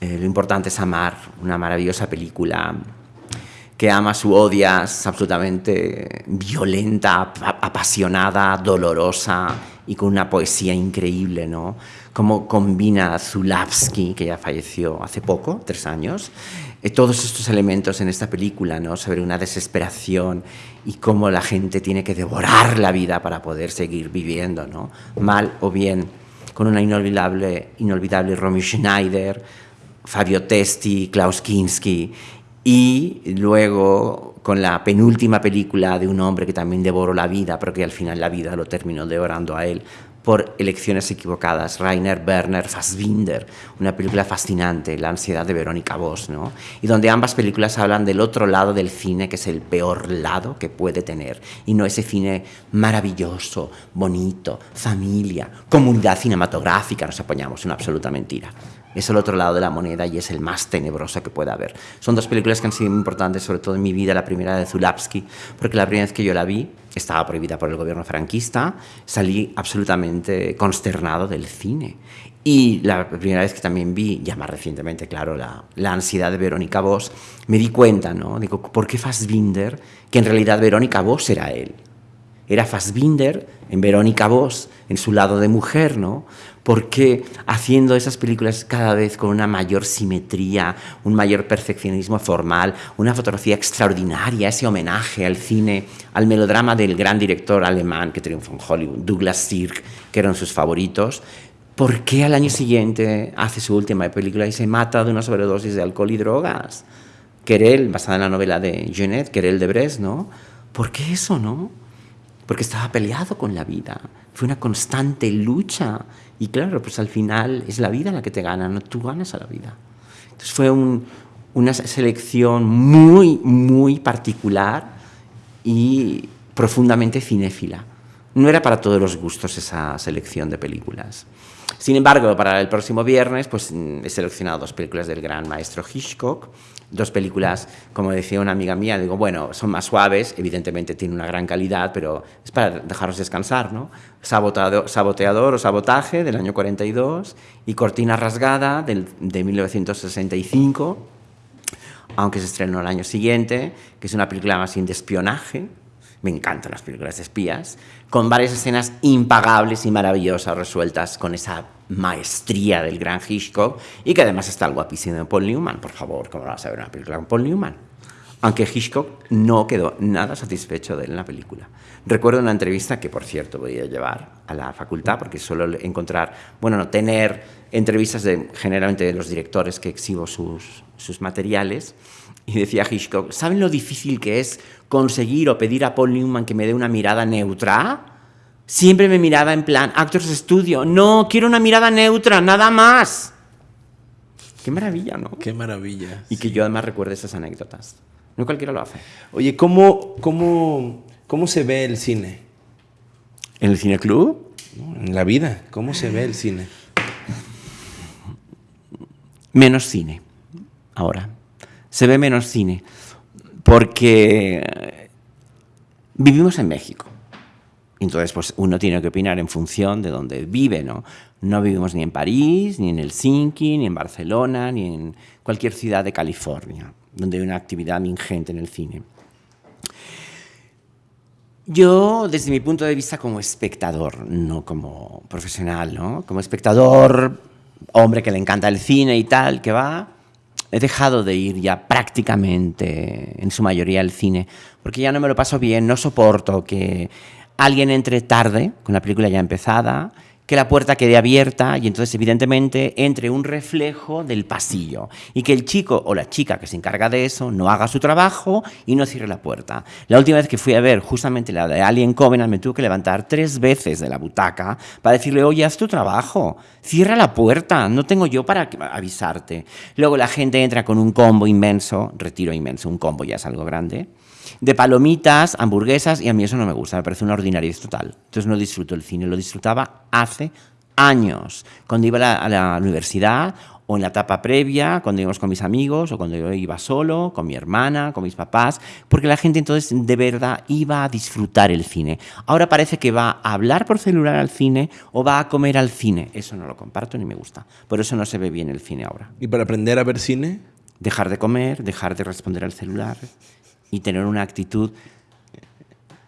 Eh, lo importante es amar, una maravillosa película que amas o odias, absolutamente violenta, apasionada, dolorosa y con una poesía increíble, ¿no? Cómo combina Zulawski, que ya falleció hace poco, tres años, eh, todos estos elementos en esta película, ¿no? Sobre una desesperación y cómo la gente tiene que devorar la vida para poder seguir viviendo, ¿no? Mal o bien, con una inolvidable, inolvidable Romy Schneider, Fabio Testi, Klaus Kinski y luego con la penúltima película de un hombre que también devoró la vida, pero que al final la vida lo terminó devorando a él por elecciones equivocadas, Rainer Werner Fassbinder, una película fascinante, La ansiedad de Verónica Voss, ¿no? y donde ambas películas hablan del otro lado del cine, que es el peor lado que puede tener, y no ese cine maravilloso, bonito, familia, comunidad cinematográfica, nos apoyamos, una absoluta mentira es el otro lado de la moneda y es el más tenebroso que pueda haber. Son dos películas que han sido importantes, sobre todo en mi vida, la primera de Zulawski, porque la primera vez que yo la vi estaba prohibida por el gobierno franquista, salí absolutamente consternado del cine. Y la primera vez que también vi, ya más recientemente, claro, la, la ansiedad de Verónica Voss, me di cuenta, ¿no? Digo, ¿por qué Fassbinder? Que en realidad Verónica Voss era él. Era Fassbinder en Verónica Voss, en su lado de mujer, ¿no? porque haciendo esas películas cada vez con una mayor simetría, un mayor perfeccionismo formal, una fotografía extraordinaria, ese homenaje al cine, al melodrama del gran director alemán que triunfó en Hollywood, Douglas Sirk, que eran sus favoritos, ¿por qué al año siguiente hace su última película y se mata de una sobredosis de alcohol y drogas? Querel, basada en la novela de Jeanette, Querel de Brest, ¿no? ¿Por qué eso, no? Porque estaba peleado con la vida. Fue una constante lucha y claro, pues al final es la vida la que te gana, no tú ganas a la vida. Entonces fue una selección muy, muy particular y profundamente cinéfila. No era para todos los gustos esa selección de películas. Sin embargo, para el próximo viernes pues, he seleccionado dos películas del gran maestro Hitchcock, dos películas, como decía una amiga mía, digo, bueno, son más suaves, evidentemente tienen una gran calidad, pero es para dejarlos descansar, ¿no? Saboteador o Sabotaje del año 42 y Cortina Rasgada del, de 1965, aunque se estrenó el año siguiente, que es una película más bien de espionaje, me encantan las películas de espías, con varias escenas impagables y maravillosas resueltas con esa maestría del gran Hitchcock y que además está el guapísimo Paul Newman. Por favor, ¿cómo vas a ver una película con Paul Newman? Aunque Hitchcock no quedó nada satisfecho de él en la película. Recuerdo una entrevista que, por cierto, voy a llevar a la facultad porque suelo encontrar, bueno, no, tener entrevistas de, generalmente de los directores que exhibo sus, sus materiales. Y decía Hitchcock, ¿saben lo difícil que es conseguir o pedir a Paul Newman que me dé una mirada neutra? Siempre me miraba en plan, Actors Studio, no, quiero una mirada neutra, nada más. Qué maravilla, ¿no? Qué maravilla. Y que yo además recuerde esas anécdotas. No cualquiera lo hace. Oye, ¿cómo, cómo, cómo se ve el cine? ¿En el cine club? en la vida, ¿cómo se ve el cine? Menos cine, ahora. Se ve menos cine, porque vivimos en México. Entonces, pues uno tiene que opinar en función de donde vive, ¿no? No vivimos ni en París, ni en Helsinki, ni en Barcelona, ni en cualquier ciudad de California, donde hay una actividad ingente en el cine. Yo, desde mi punto de vista como espectador, no como profesional, ¿no? Como espectador, hombre que le encanta el cine y tal, que va, he dejado de ir ya prácticamente, en su mayoría, al cine, porque ya no me lo paso bien, no soporto que alguien entre tarde, con la película ya empezada, que la puerta quede abierta y entonces evidentemente entre un reflejo del pasillo y que el chico o la chica que se encarga de eso no haga su trabajo y no cierre la puerta. La última vez que fui a ver justamente la de Alien Covenant me tuve que levantar tres veces de la butaca para decirle, oye, haz tu trabajo, cierra la puerta, no tengo yo para avisarte. Luego la gente entra con un combo inmenso, retiro inmenso, un combo ya es algo grande de palomitas, hamburguesas, y a mí eso no me gusta, me parece una ordinariedad total. Entonces no disfruto el cine, lo disfrutaba hace años, cuando iba a la, universidad o en la etapa previa, cuando íbamos con mis amigos, o cuando yo iba solo, con mi hermana, con mis papás, porque la gente entonces de verdad iba a disfrutar el cine. Ahora parece que va a hablar por celular al cine o va a comer al cine. Eso no lo comparto ni me gusta. Por eso no se ve bien el cine ahora. ¿Y para aprender a ver cine? Dejar de comer, dejar de responder al celular y tener una actitud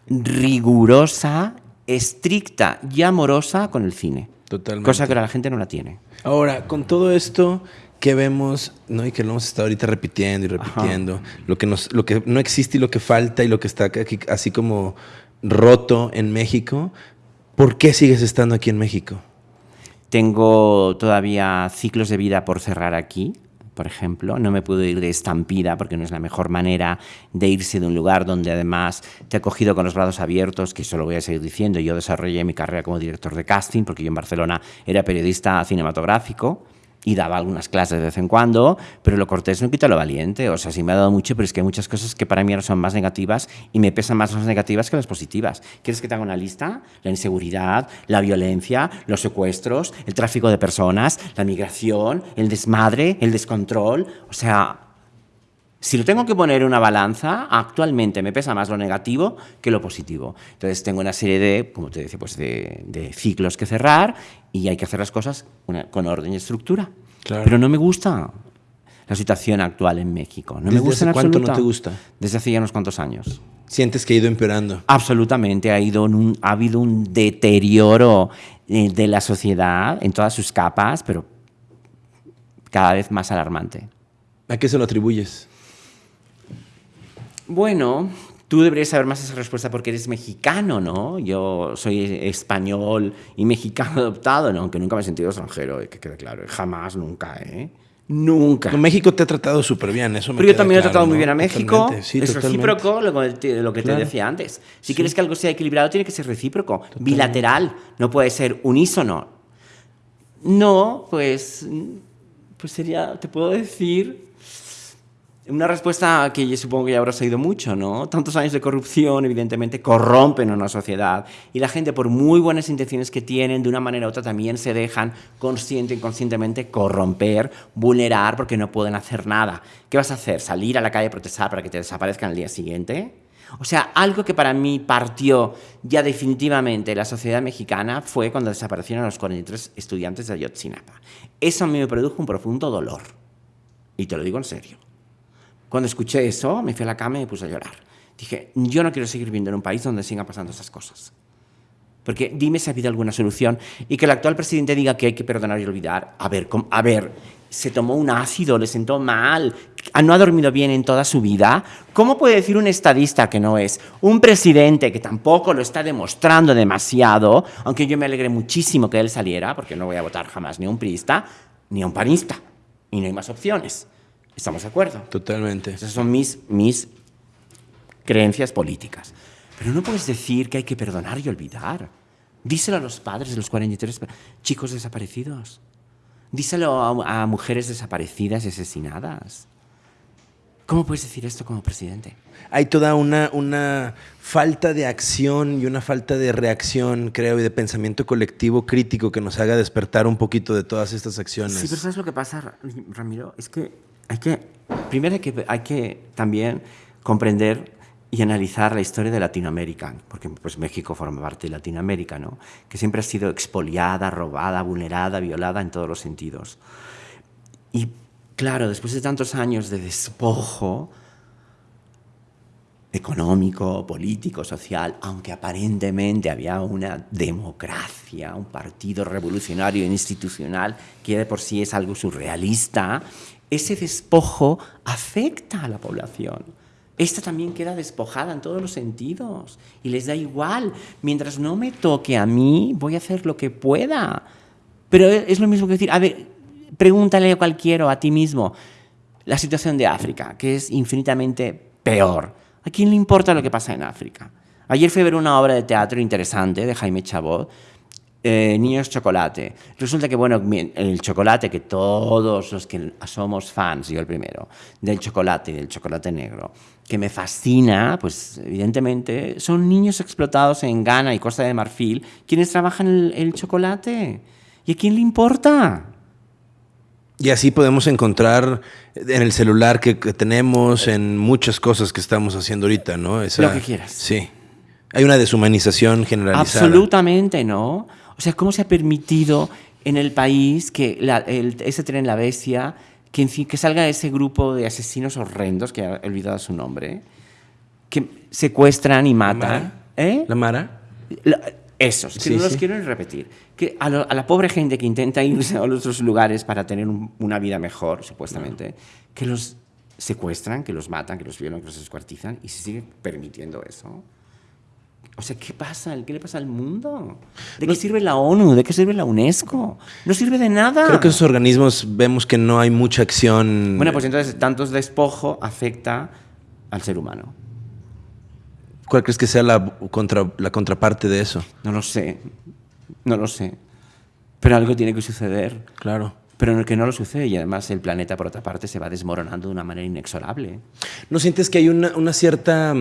rigurosa, estricta y amorosa con el cine. Totalmente. Cosa que la gente no la tiene. Ahora, con todo esto que vemos, ¿no? Y que lo hemos estado ahorita repitiendo y repitiendo, lo que, nos, lo que no existe y lo que falta y lo que está aquí, así como roto en México, ¿por qué sigues estando aquí en México? Tengo todavía ciclos de vida por cerrar aquí por ejemplo. No me puedo ir de estampida porque no es la mejor manera de irse de un lugar donde además te ha cogido con los brazos abiertos, que eso lo voy a seguir diciendo. Yo desarrollé mi carrera como director de casting porque yo en Barcelona era periodista cinematográfico y daba algunas clases de vez en cuando, pero lo cortés no quita lo valiente. O sea, sí me ha dado mucho, pero es que hay muchas cosas que para mí ahora son más negativas y me pesan más las negativas que las positivas. ¿Quieres que te haga una lista? La inseguridad, la violencia, los secuestros, el tráfico de personas, la migración, el desmadre, el descontrol. O sea, si lo tengo que poner en una balanza, actualmente me pesa más lo negativo que lo positivo. Entonces tengo una serie de, como te decía, pues de, ciclos que cerrar y hay que hacer las cosas con orden y estructura. Pero no me gusta la situación actual en México. No me gusta ¿Desde cuánto no te gusta? Desde hace ya unos cuantos años. ¿Sientes que ha ido empeorando? Absolutamente, ha, ido ha habido un deterioro eh, de la sociedad en todas sus capas, pero cada vez más alarmante. ¿A qué se lo atribuyes? Bueno, tú deberías saber más esa respuesta porque eres mexicano, ¿no? Yo soy español y mexicano adoptado, ¿no? Aunque nunca me he sentido extranjero, que quede claro. Jamás, nunca, ¿eh? Nunca. México te ha tratado súper bien, eso me Pero yo también he tratado muy bien a México. es recíproco lo, que te decía antes. Si quieres que algo sea equilibrado, tiene que ser recíproco, bilateral, no puede ser unísono. No, pues, pues sería, te puedo decir, una respuesta que yo supongo que ya habrás oído mucho, ¿no? Tantos años de corrupción, evidentemente, corrompen a una sociedad y la gente, por muy buenas intenciones que tienen, de una manera u otra también se dejan consciente e inconscientemente corromper, vulnerar, porque no pueden hacer nada. ¿Qué vas a hacer? ¿Salir a la calle a protestar para que te desaparezcan el día siguiente? O sea, algo que para mí partió ya definitivamente la sociedad mexicana fue cuando desaparecieron los 43 estudiantes de Ayotzinapa. Eso a mí me produjo un profundo dolor. Y te lo digo en serio. Cuando escuché eso, me fui a la cama y me puse a llorar. Dije, yo no quiero seguir viviendo en un país donde sigan pasando esas cosas. Porque dime si ha habido alguna solución y que el actual presidente diga que hay que perdonar y olvidar. A ver, a ver, se tomó un ácido, le sentó mal, no ha dormido bien en toda su vida. ¿Cómo puede decir un estadista que no es? Un presidente que tampoco lo está demostrando demasiado, aunque yo me alegré muchísimo que él saliera, porque no voy a votar jamás ni a un priista ni a un panista. Y no hay más opciones. ¿Estamos de acuerdo? Totalmente. Esas son mis, mis creencias políticas. Pero no puedes decir que hay que perdonar y olvidar. Díselo a los padres de los 43 chicos desaparecidos. Díselo a, a mujeres desaparecidas y asesinadas. ¿Cómo puedes decir esto como presidente? Hay toda una, una falta de acción y una falta de reacción, creo, y de pensamiento colectivo crítico que nos haga despertar un poquito de todas estas acciones. Sí, pero ¿sabes lo que pasa, Ramiro? Es que hay que, primero hay que, hay que también comprender y analizar la historia de Latinoamérica, porque pues México forma parte de Latinoamérica, ¿no? que siempre ha sido expoliada, robada, vulnerada, violada en todos los sentidos. Y claro, después de tantos años de despojo económico, político, social, aunque aparentemente había una democracia, un partido revolucionario e institucional, que de por sí es algo surrealista, ese despojo afecta a la población. Esta también queda despojada en todos los sentidos y les da igual. Mientras no me toque a mí, voy a hacer lo que pueda. Pero es lo mismo que decir, a ver, pregúntale a cualquiera a ti mismo la situación de África, que es infinitamente peor. ¿A quién le importa lo que pasa en África? Ayer fui a ver una obra de teatro interesante de Jaime Chabot, eh, Niños Chocolate. Resulta que, bueno, el chocolate, que todos los que somos fans, yo el primero, del chocolate y del chocolate negro, que me fascina, pues evidentemente son niños explotados en Ghana y Costa de Marfil quienes trabajan el, el chocolate. ¿Y a quién le importa? Y así podemos encontrar en el celular que, tenemos, en muchas cosas que estamos haciendo ahorita, ¿no? Lo que quieras. Sí. Hay una deshumanización generalizada. Absolutamente, ¿no? O sea, ¿cómo se ha permitido en el país que ese tren La Bestia, que, que salga ese grupo de asesinos horrendos, que he olvidado su nombre, que secuestran y matan? ¿Eh? ¿La Mara? Esos, que no los quiero ni repetir. Que a, la pobre gente que intenta irse a otros lugares para tener una vida mejor, supuestamente, que los secuestran, que los matan, que los violan, que los descuartizan y se sigue permitiendo eso. O sea, ¿qué pasa? ¿Qué le pasa al mundo? ¿De qué sirve la ONU? ¿De qué sirve la UNESCO? No sirve de nada. Creo que esos organismos vemos que no hay mucha acción. Bueno, pues entonces tantos despojo afecta al ser humano. ¿Cuál crees que sea la, contra, la contraparte de eso? No lo sé, no lo sé. Pero algo tiene que suceder. Claro. Pero en el que no lo sucede y además el planeta, por otra parte, se va desmoronando de una manera inexorable. ¿No sientes que hay una, una cierta,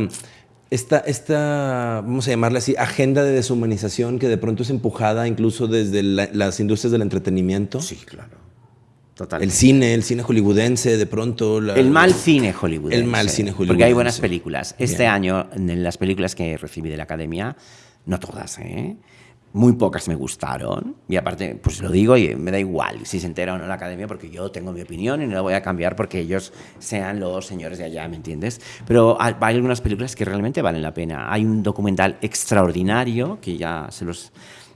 esta, esta, vamos a llamarla así, agenda de deshumanización que de pronto es empujada incluso desde las industrias del entretenimiento? Sí, claro. El cine, el cine hollywoodense, de pronto. el mal cine hollywoodense. El mal cine hollywoodense. Porque hay buenas películas. Este año, en las películas que recibí de la academia, no todas, ¿eh? Muy pocas me gustaron. Y aparte, pues lo digo y me da igual si se entera o no la academia, porque yo tengo mi opinión y no la voy a cambiar porque ellos sean los señores de allá, ¿me entiendes? Pero hay algunas películas que realmente valen la pena. Hay un documental extraordinario que ya se los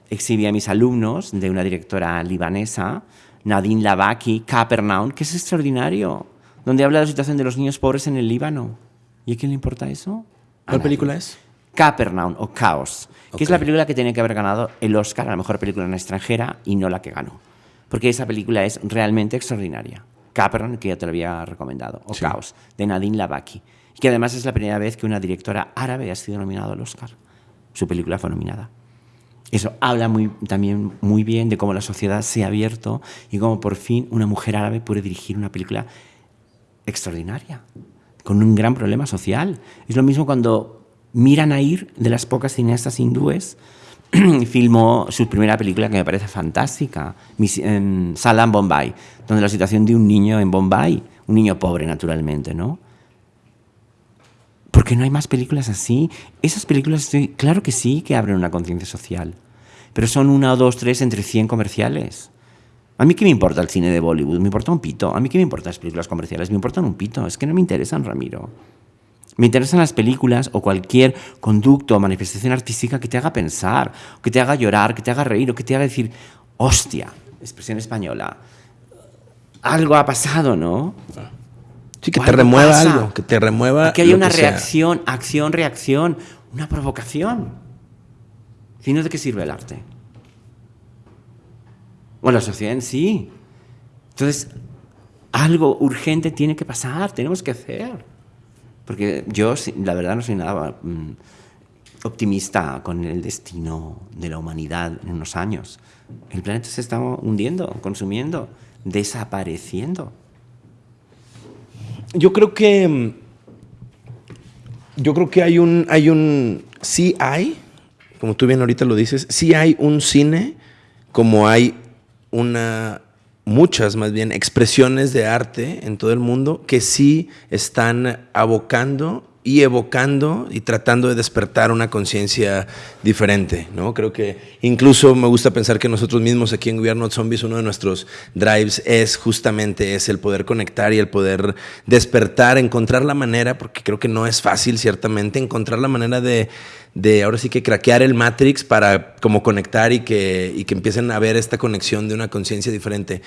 exhibí a mis alumnos de una directora libanesa Nadine Lavaki, Capernaum, que es extraordinario, donde habla de la situación de los niños pobres en el Líbano. ¿Y a quién le importa eso? ¿Cuál película es? Capernaum o Chaos, que es la película que tiene que haber ganado el Oscar a la mejor película en extranjera y no la que ganó. Porque esa película es realmente extraordinaria. Capernaum, que ya te lo había recomendado, o Chaos, de Nadine Lavaki. Y que además es la primera vez que una directora árabe ha sido nominada al Oscar. Su película fue nominada. Eso habla muy, también muy bien de cómo la sociedad se ha abierto y cómo por fin una mujer árabe puede dirigir una película extraordinaria, con un gran problema social. Es lo mismo cuando Mira Nair, de las pocas cineastas hindúes, filmó su primera película que me parece fantástica, Salam Bombay, donde la situación de un niño en Bombay, un niño pobre naturalmente, ¿no? ¿Por qué no hay más películas así? Esas películas, claro que sí, que abren una conciencia social pero son una, dos, tres entre 100 comerciales. A mí qué me importa el cine de Bollywood, me importa un pito. A mí qué me importan las películas comerciales, me importan un pito. Es que no me interesan, Ramiro. Me interesan las películas o cualquier conducto o manifestación artística que te haga pensar, que te haga llorar, que te haga reír o que te haga decir, hostia, expresión española, algo ha pasado, ¿no? Sí, que te remueva algo, que te remueva. Que haya una reacción, acción, reacción, una provocación. Si no, ¿de qué sirve el arte? O la sociedad en sí. Entonces, algo urgente tiene que pasar, tenemos que hacer. Porque yo, la verdad, no soy nada mm, optimista con el destino de la humanidad en unos años. El planeta se está hundiendo, consumiendo, desapareciendo. Yo creo que. Yo creo que hay un. Hay un. Sí hay, como tú bien ahorita lo dices, sí hay un cine como hay una muchas más bien expresiones de arte en todo el mundo que sí están abocando y evocando y tratando de despertar una conciencia diferente, ¿no? Creo que incluso me gusta pensar que nosotros mismos aquí en Gobierno Zombies, uno de nuestros drives es justamente es el poder conectar y el poder despertar, encontrar la manera, porque creo que no es fácil ciertamente, encontrar la manera de, de ahora sí que craquear el Matrix para como conectar y que, y que empiecen a ver esta conexión de una conciencia diferente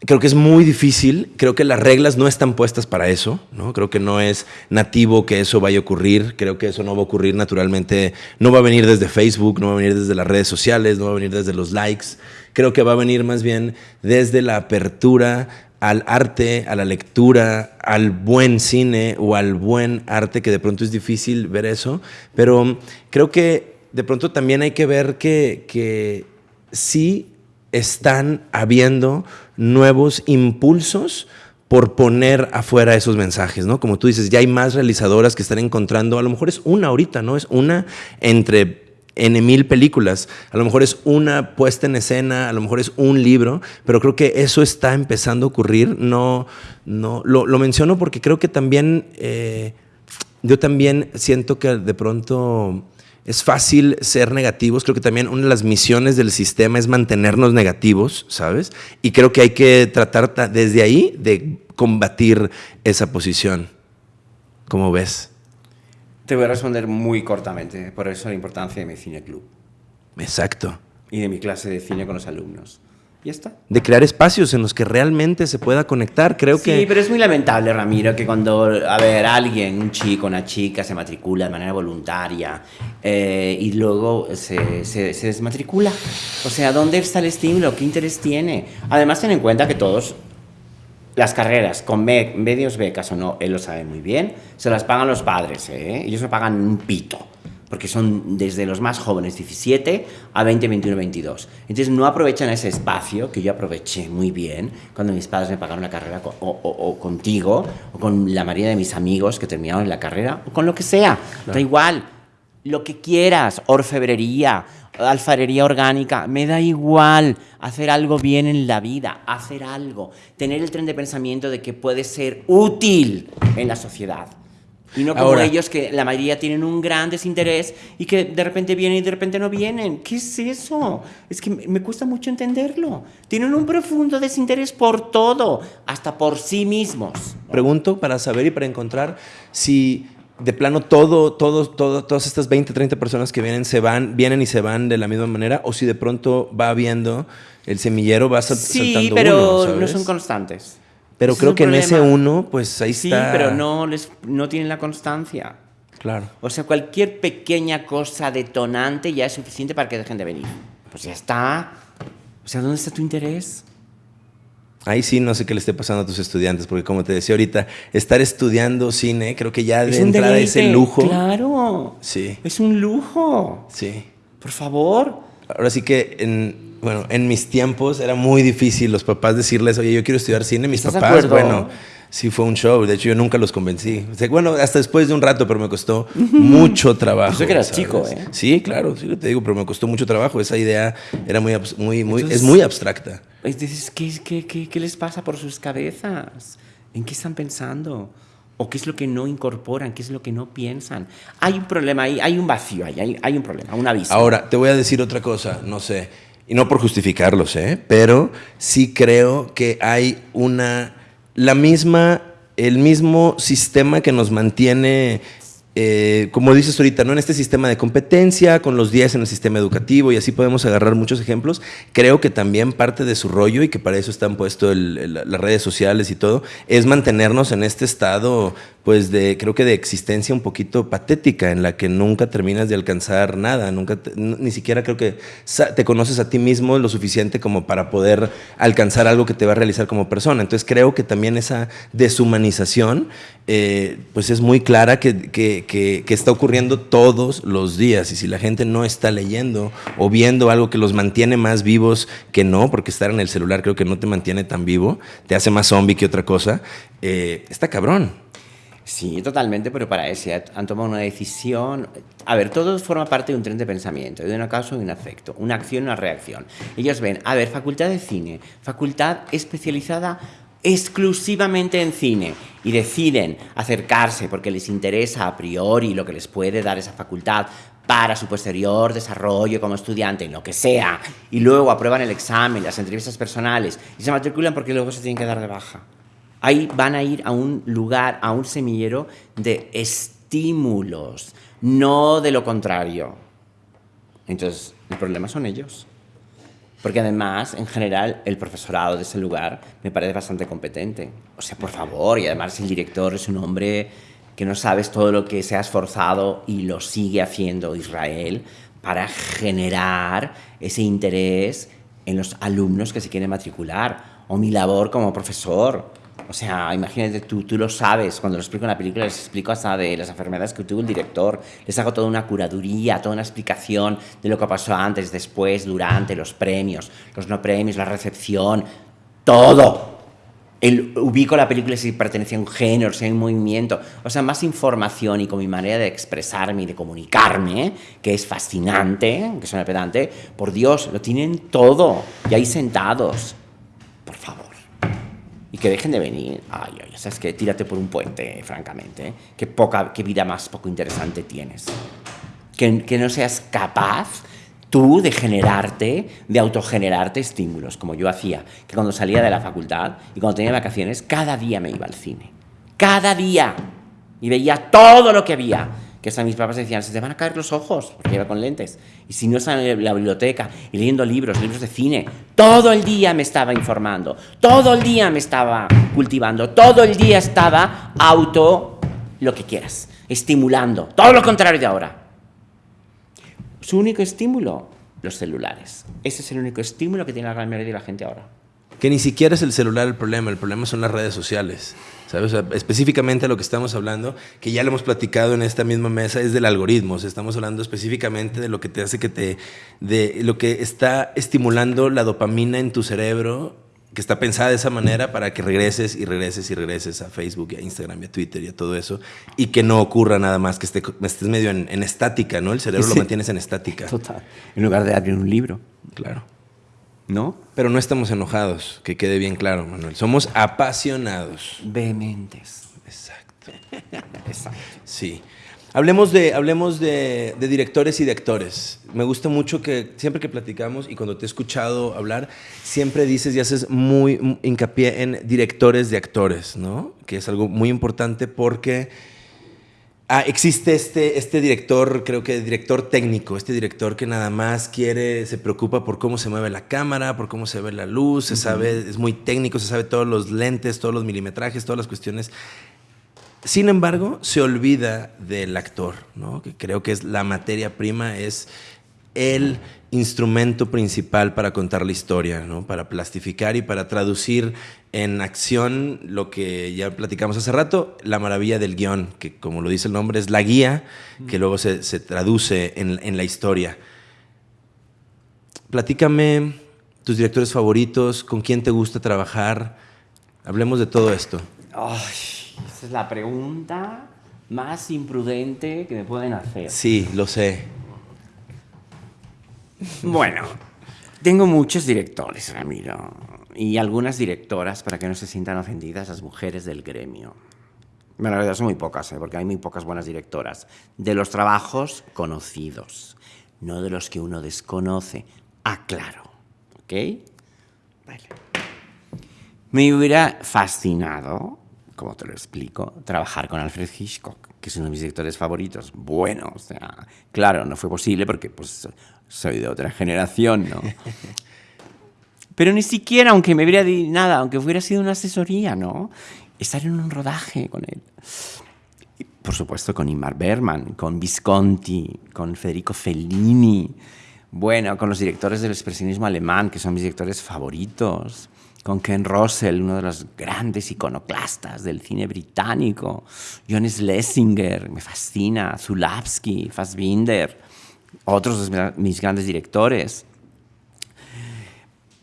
creo que es muy difícil, creo que las reglas no están puestas para eso, ¿no? Creo que no es nativo que eso vaya a ocurrir, creo que eso no va a ocurrir naturalmente, no va a venir desde Facebook, no va a venir desde las redes sociales, no va a venir desde los likes, creo que va a venir más bien desde la apertura al arte, a la lectura, al buen cine o al buen arte, que de pronto es difícil ver eso, pero creo que de pronto también hay que ver que, que sí están habiendo nuevos impulsos por poner afuera esos mensajes, ¿no? Como tú dices, ya hay más realizadoras que están encontrando, a lo mejor es una ahorita, ¿no? Es una entre N mil películas, a lo mejor es una puesta en escena, a lo mejor es un libro, pero creo que eso está empezando a ocurrir, no, no, lo, menciono porque creo que también, eh, yo también siento que de pronto es fácil ser negativos. Creo que también una de las misiones del sistema es mantenernos negativos, ¿sabes? Y creo que hay que tratar desde ahí de combatir esa posición. ¿Cómo ves? Te voy a responder muy cortamente, por eso la importancia de mi cine club. Exacto. Y de mi clase de cine con los alumnos. Está. De crear espacios en los que realmente se pueda conectar, creo que... Sí, pero es muy lamentable, Ramiro, que cuando, a ver, alguien, un chico, una chica, se matricula de manera voluntaria eh, y luego se, se, se, desmatricula. O sea, ¿dónde está el estímulo? ¿Qué interés tiene? Además, ten en cuenta que todos, las carreras, con medios becas o no, él lo sabe muy bien, se las pagan los padres, ¿eh? Ellos no pagan un pito porque son desde los más jóvenes, 17 a 20, 21, 22. Entonces no aprovechan ese espacio que yo aproveché muy bien cuando mis padres me pagaron la carrera o, contigo o con la mayoría de mis amigos que terminaron la carrera o con lo que sea. Da igual, lo que quieras, orfebrería, alfarería orgánica, me da igual hacer algo bien en la vida, hacer algo, tener el tren de pensamiento de que puede ser útil en la sociedad. Y no como ellos que la mayoría tienen un gran desinterés y que de repente vienen y de repente no vienen. ¿Qué es eso? Es que me cuesta mucho entenderlo. Tienen un profundo desinterés por todo, hasta por sí mismos. Pregunto para saber y para encontrar si de plano todo, todo, todo, todas estas 20, 30 personas que vienen se van, vienen y se van de la misma manera, o si de pronto va habiendo el semillero, va saltando Sí, pero no son constantes. Pero creo que en ese uno, pues ahí está. Sí, pero no, les, no tienen la constancia. Claro. O sea, cualquier pequeña cosa detonante ya es suficiente para que dejen de venir. Pues ya está. O sea, ¿dónde está tu interés? Ahí sí no sé qué le esté pasando a tus estudiantes, porque como te decía ahorita, estar estudiando cine, creo que ya de es entrada es el lujo. Claro. Sí. Es un lujo. Sí. Por favor. Ahora sí que en, bueno, en mis tiempos era muy difícil los papás decirles, oye, yo quiero estudiar cine. Mis papás, bueno, sí fue un show. De hecho, yo nunca los convencí. bueno, hasta después de un rato, pero me costó mucho trabajo. Yo que eras chico, ¿eh? Sí, claro, sí te digo, pero me costó mucho trabajo. Esa idea era muy, muy, muy, es muy abstracta. ¿qué, qué, qué, qué les pasa por sus cabezas? ¿En qué están pensando? ¿O qué es lo que no incorporan? ¿Qué es lo que no piensan? Hay un problema ahí, hay un vacío ahí, hay, hay un problema, un aviso. Ahora, te voy a decir otra cosa, no sé y no por justificarlos, ¿eh? pero sí creo que hay una, la misma, el mismo sistema que nos mantiene eh, como dices ahorita, ¿no? en este sistema de competencia, con los 10 en el sistema educativo, y así podemos agarrar muchos ejemplos, creo que también parte de su rollo, y que para eso están puestos las redes sociales y todo, es mantenernos en este estado, pues de, creo que de existencia un poquito patética, en la que nunca terminas de alcanzar nada, nunca, ni siquiera creo que te conoces a ti mismo lo suficiente como para poder alcanzar algo que te va a realizar como persona. Entonces creo que también esa deshumanización, eh, pues es muy clara que que, está ocurriendo todos los días. Y si la gente no está leyendo o viendo algo que los mantiene más vivos que no, porque estar en el celular creo que no te mantiene tan vivo, te hace más zombie que otra cosa, eh, está cabrón. Sí, totalmente, pero para eso han tomado una decisión. A ver, todo forma parte de un tren de pensamiento, de una causa y un afecto, una acción y una reacción. Ellos ven, a ver, facultad de cine, facultad especializada exclusivamente en cine y deciden acercarse porque les interesa a priori lo que les puede dar esa facultad para su posterior desarrollo como estudiante, en lo que sea, y luego aprueban el examen, las entrevistas personales, y se matriculan porque luego se tienen que dar de baja. Ahí van a ir a un lugar, a un semillero de estímulos, no de lo contrario. Entonces, el problema son ellos. Porque además, en general, el profesorado de ese lugar me parece bastante competente. O sea, por favor, y además el director es un hombre que no sabes todo lo que se ha esforzado y lo sigue haciendo Israel para generar ese interés en los alumnos que se quieren matricular. O mi labor como profesor o sea, imagínate, tú, tú lo sabes, cuando lo explico en la película les explico hasta de las enfermedades que tuvo el director, les hago toda una curaduría, toda una explicación de lo que pasó antes, después, durante, los premios, los no premios, la recepción, todo. El, ubico la película si pertenece a un género, si hay un movimiento, o sea, más información y con mi manera de expresarme y de comunicarme, que es fascinante, que suena pedante, por Dios, lo tienen todo, y ahí sentados. Y que dejen de venir. Ay, ay, o sea, es que tírate por un puente, francamente. ¿eh? Qué, poca, qué vida más poco interesante tienes. Que, que no seas capaz tú de generarte, de autogenerarte estímulos, como yo hacía, que cuando salía de la facultad y cuando tenía vacaciones, cada día me iba al cine. Cada día. Y veía todo lo que había que hasta mis papás decían, se te van a caer los ojos, porque iba con lentes. Y si no estaba en la biblioteca y leyendo libros, libros de cine, todo el día me estaba informando, todo el día me estaba cultivando, todo el día estaba auto, lo que quieras, estimulando, todo lo contrario de ahora. Su único estímulo, los celulares. Ese es el único estímulo que tiene la gran mayoría de la gente ahora. Que ni siquiera es el celular el problema, el problema son las redes sociales. ¿sabes? específicamente lo que estamos hablando, que ya lo hemos platicado en esta misma mesa, es del algoritmo. estamos hablando específicamente de lo que te hace que te. de lo que está estimulando la dopamina en tu cerebro, que está pensada de esa manera para que regreses y regreses y regreses a Facebook y a Instagram y a Twitter y a todo eso. Y que no ocurra nada más, que estés medio en, estática, ¿no? El cerebro lo mantienes en estática. Total. En lugar de abrir un libro. Claro. ¿No? Pero no estamos enojados, que quede bien claro, Manuel. Somos apasionados. Vehementes. Exacto. Exacto. Sí. Hablemos, de, hablemos de, directores y de actores. Me gusta mucho que siempre que platicamos y cuando te he escuchado hablar, siempre dices y haces muy hincapié en directores de actores, ¿no? Que es algo muy importante porque Ah, existe este, este director, creo que director técnico, este director que nada más quiere, se preocupa por cómo se mueve la cámara, por cómo se ve la luz, se sabe, es muy técnico, se sabe todos los lentes, todos los milimetrajes, todas las cuestiones. Sin embargo, se olvida del actor, ¿no? que creo que es la materia prima, es el instrumento principal para contar la historia, ¿no? para plastificar y para traducir en acción lo que ya platicamos hace rato, la maravilla del guion, que como lo dice el nombre es la guía que luego se, traduce en, la historia. Platícame tus directores favoritos, con quién te gusta trabajar, hablemos de todo esto. esa es la pregunta más imprudente que me pueden hacer. Sí, lo sé. Bueno, tengo muchos directores, Ramiro, y algunas directoras para que no se sientan ofendidas las mujeres del gremio. Bueno, la verdad son muy pocas, ¿eh? porque hay muy pocas buenas directoras. De los trabajos conocidos, no de los que uno desconoce. Aclaro, ¿ok? Vale. Me hubiera fascinado, como te lo explico, trabajar con Alfred Hitchcock, que es uno de mis directores favoritos. Bueno, o sea, claro, no fue posible porque pues, soy de otra generación, ¿no? Pero ni siquiera, aunque me hubiera dicho nada, aunque hubiera sido una asesoría, ¿no? Estar en un rodaje con él. por supuesto con Imar Berman, con Visconti, con Federico Fellini, bueno, con los directores del expresionismo alemán, que son mis directores favoritos, con Ken Russell, uno de los grandes iconoclastas del cine británico, John Schlesinger, me fascina, Zulawski, Fassbinder, otros de mis grandes directores.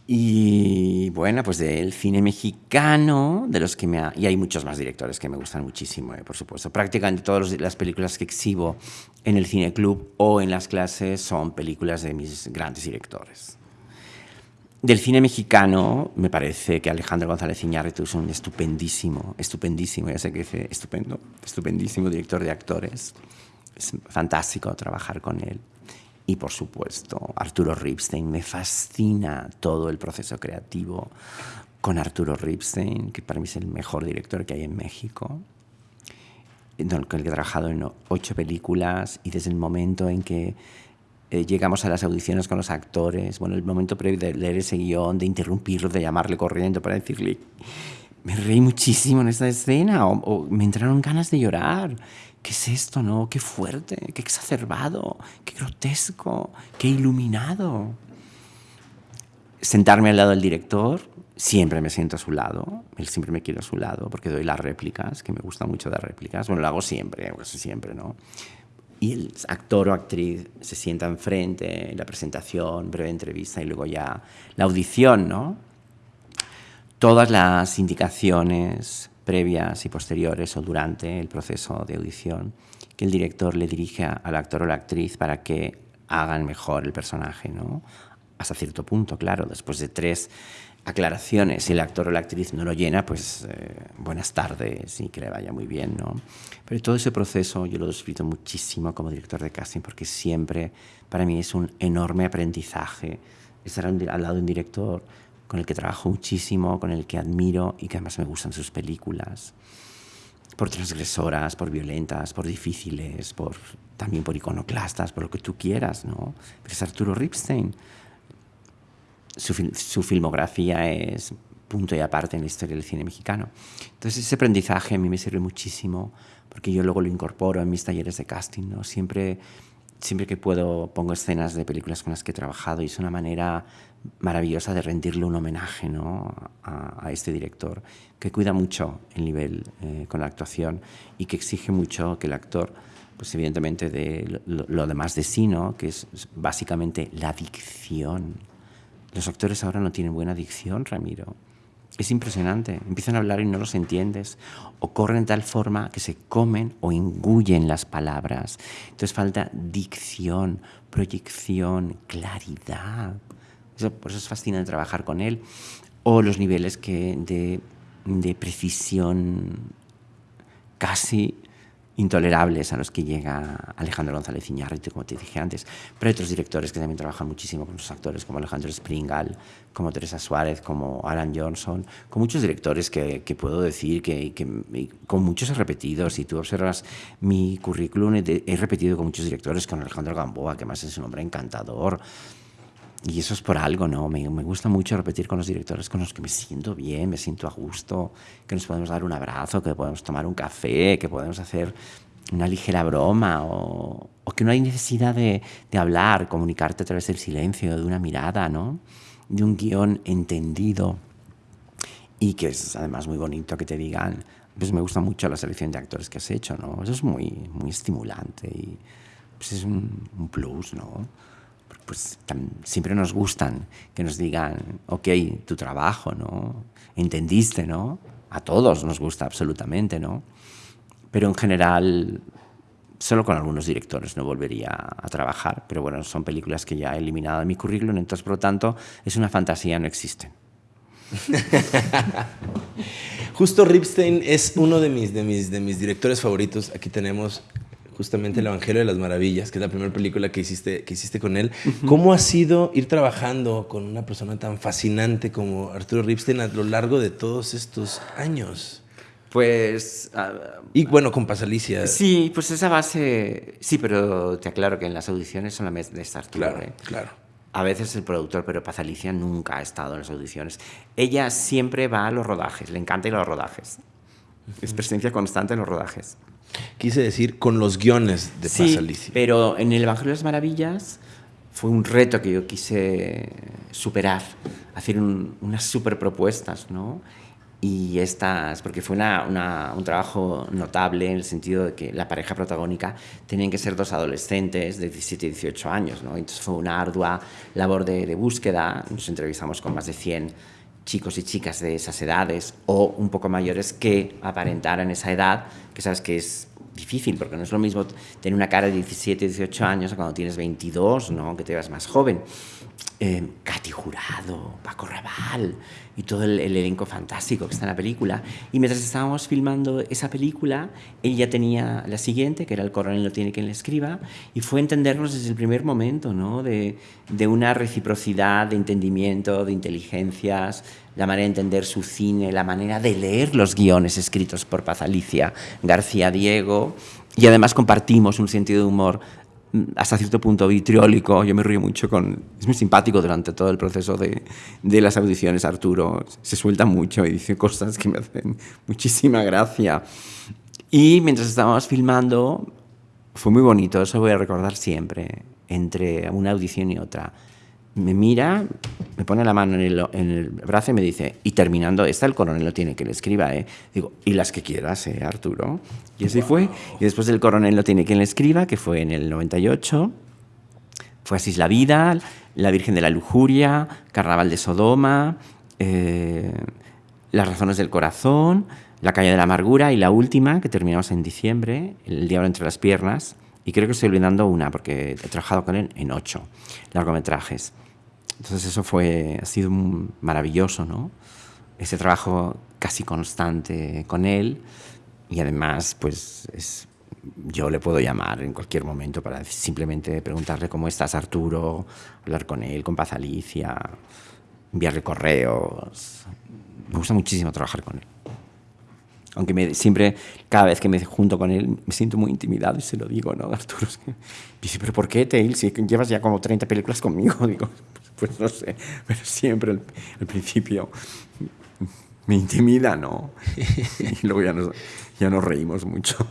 Y bueno, pues del cine mexicano, de los que me y hay muchos más directores que me gustan muchísimo, eh, por supuesto. Prácticamente todas las películas que exhibo en el cine club o en las clases son películas de mis grandes directores. Del cine mexicano, me parece que Alejandro González Iñárritu es un estupendísimo, estupendísimo, ya sé que dice estupendo, estupendísimo director de actores. Es fantástico trabajar con él. Y por supuesto, Arturo Ripstein. Me fascina todo el proceso creativo con Arturo Ripstein, que para mí es el mejor director que hay en México, con el que he trabajado en ocho películas y desde el momento en que eh, llegamos a las audiciones con los actores, bueno, el momento previo de leer ese guion, de interrumpirlo, de llamarle corriendo para decirle, me reí muchísimo en esta escena, o me entraron ganas de llorar. ¿Qué es esto, no? Qué fuerte, qué exacerbado, qué grotesco, qué iluminado. Sentarme al lado del director, siempre me siento a su lado, él siempre me quiere a su lado porque doy las réplicas, que me gusta mucho dar réplicas, bueno, lo hago siempre, casi siempre, ¿no? Y el actor o actriz se sienta enfrente, la presentación, breve entrevista y luego ya la audición, ¿no? Todas las indicaciones, previas y posteriores o durante el proceso de audición que el director le dirige al actor o la actriz para que hagan mejor el personaje, ¿no? Hasta cierto punto, claro, después de tres aclaraciones, si el actor o la actriz no lo llena, pues eh, buenas tardes y que le vaya muy bien, ¿no? Pero todo ese proceso yo lo disfruto muchísimo como director de casting porque siempre para mí es un enorme aprendizaje estar al lado de un director con el que trabajo muchísimo, con el que admiro y que además me gustan sus películas. Por transgresoras, por violentas, por difíciles, por, también por iconoclastas, por lo que tú quieras, ¿no? Pero es Arturo Ripstein. Su, su filmografía es punto y aparte en la historia del cine mexicano. Entonces ese aprendizaje a mí me sirve muchísimo porque yo luego lo incorporo en mis talleres de casting, ¿no? Siempre siempre que puedo pongo escenas de películas con las que he trabajado y es una manera maravillosa de rendirle un homenaje ¿no? a, este director que cuida mucho el nivel eh, con la actuación y que exige mucho que el actor, pues evidentemente de lo, demás de sí, ¿no? que es básicamente la dicción. Los actores ahora no tienen buena dicción, Ramiro. Es impresionante. Empiezan a hablar y no los entiendes. O corren de tal forma que se comen o engullen las palabras. Entonces falta dicción, proyección, claridad. Por eso es fascinante trabajar con él. O los niveles que de, de precisión casi intolerables a los que llega Alejandro González Iñárritu, como te dije antes, pero hay otros directores que también trabajan muchísimo con los actores, como Alejandro Springal, como Teresa Suárez, como Alan Johnson, con muchos directores que, que puedo decir que, que, con muchos he repetido. Si tú observas mi currículum, he, he repetido con muchos directores, con Alejandro Gamboa, que más es un hombre encantador, y eso es por algo, ¿no? Me, me, gusta mucho repetir con los directores con los que me siento bien, me siento a gusto, que nos podemos dar un abrazo, que podemos tomar un café, que podemos hacer una ligera broma o, o que no hay necesidad de, de, hablar, comunicarte a través del silencio, de una mirada, ¿no? De un guion entendido y que es además muy bonito que te digan, pues me gusta mucho la selección de actores que has hecho, ¿no? Eso es muy, muy estimulante y pues es un, un plus, ¿no? Pues siempre nos gustan que nos digan, ok, tu trabajo, ¿no? Entendiste, ¿no? A todos nos gusta absolutamente, ¿no? Pero en general, solo con algunos directores no volvería a trabajar, pero bueno, son películas que ya he eliminado de mi currículum, entonces por lo tanto es una fantasía, no existen. Justo Ripstein es uno de mis, de, mis, de mis directores favoritos. Aquí tenemos justamente El Evangelio de las Maravillas, que es la primera película que hiciste, que hiciste con él. ¿Cómo ha sido ir trabajando con una persona tan fascinante como Arturo Ripstein a lo largo de todos estos años? Pues... y bueno, con Pasalicia. Sí, pues esa base... Sí, pero te aclaro que en las audiciones solamente está Arturo. Claro, ¿eh? claro. A veces el productor, pero Paz Alicia nunca ha estado en las audiciones. Ella siempre va a los rodajes, le encantan los rodajes. Es presencia constante en los rodajes. Quise decir con los guiones de sí, Paz Alicia. pero en el Evangelio de las Maravillas fue un reto que yo quise superar hacer unas super propuestas, ¿no? Y estas, porque fue un trabajo notable en el sentido de que la pareja protagónica tenían que ser dos adolescentes de 17 y 18 años, ¿no? Entonces fue una ardua labor de, de búsqueda, nos entrevistamos con más de 100 chicos y chicas de esas edades o un poco mayores que aparentaran esa edad, que sabes que es difícil, porque no es lo mismo tener una cara de 17, 18 años cuando tienes 22, ¿no? que te veas más joven. Eh, Katy Jurado, Paco Raval y todo el, elenco fantástico que está en la película. Y mientras estábamos filmando esa película, él ya tenía la siguiente, que era El coronel no tiene quien le escriba, y fue entendernos desde el primer momento, ¿no? de, de una reciprocidad, de entendimiento, de inteligencias, la manera de entender su cine, la manera de leer los guiones escritos por Paz Alicia García Diego, y además compartimos un sentido de humor hasta cierto punto vitriólico. Yo me río mucho con... Es muy simpático durante todo el proceso de, de, las audiciones, Arturo. Se suelta mucho y dice cosas que me hacen muchísima gracia. Y mientras estábamos filmando, fue muy bonito, eso voy a recordar siempre, entre una audición y otra me mira, me pone la mano en el, en el, brazo y me dice, y terminando esta, el coronel lo tiene que le escriba, ¿eh? Digo, y las que quieras, ¿eh, Arturo? Y así fue. Y después del coronel lo tiene quien le escriba, que fue en el 98, fue Así la vida, La Virgen de la Lujuria, Carnaval de Sodoma, eh, Las razones del corazón, La calle de la amargura y la última, que terminamos en diciembre, El diablo entre las piernas, y creo que estoy olvidando una, porque he trabajado con él en ocho largometrajes. Entonces eso fue, ha sido maravilloso, ¿no? Ese trabajo casi constante con él y además, pues es, yo le puedo llamar en cualquier momento para simplemente preguntarle cómo estás, Arturo, hablar con él, con Paz Alicia, enviarle correos. Me gusta muchísimo trabajar con él. Aunque me, siempre, cada vez que me junto con él, me siento muy intimidado y se lo digo, ¿no, Arturo? Dice, ¿pero por qué, Tail? Si llevas ya como 30 películas conmigo. Digo, pues no sé, pero siempre al, principio me intimida, ¿no? Y luego ya nos, ya nos reímos mucho.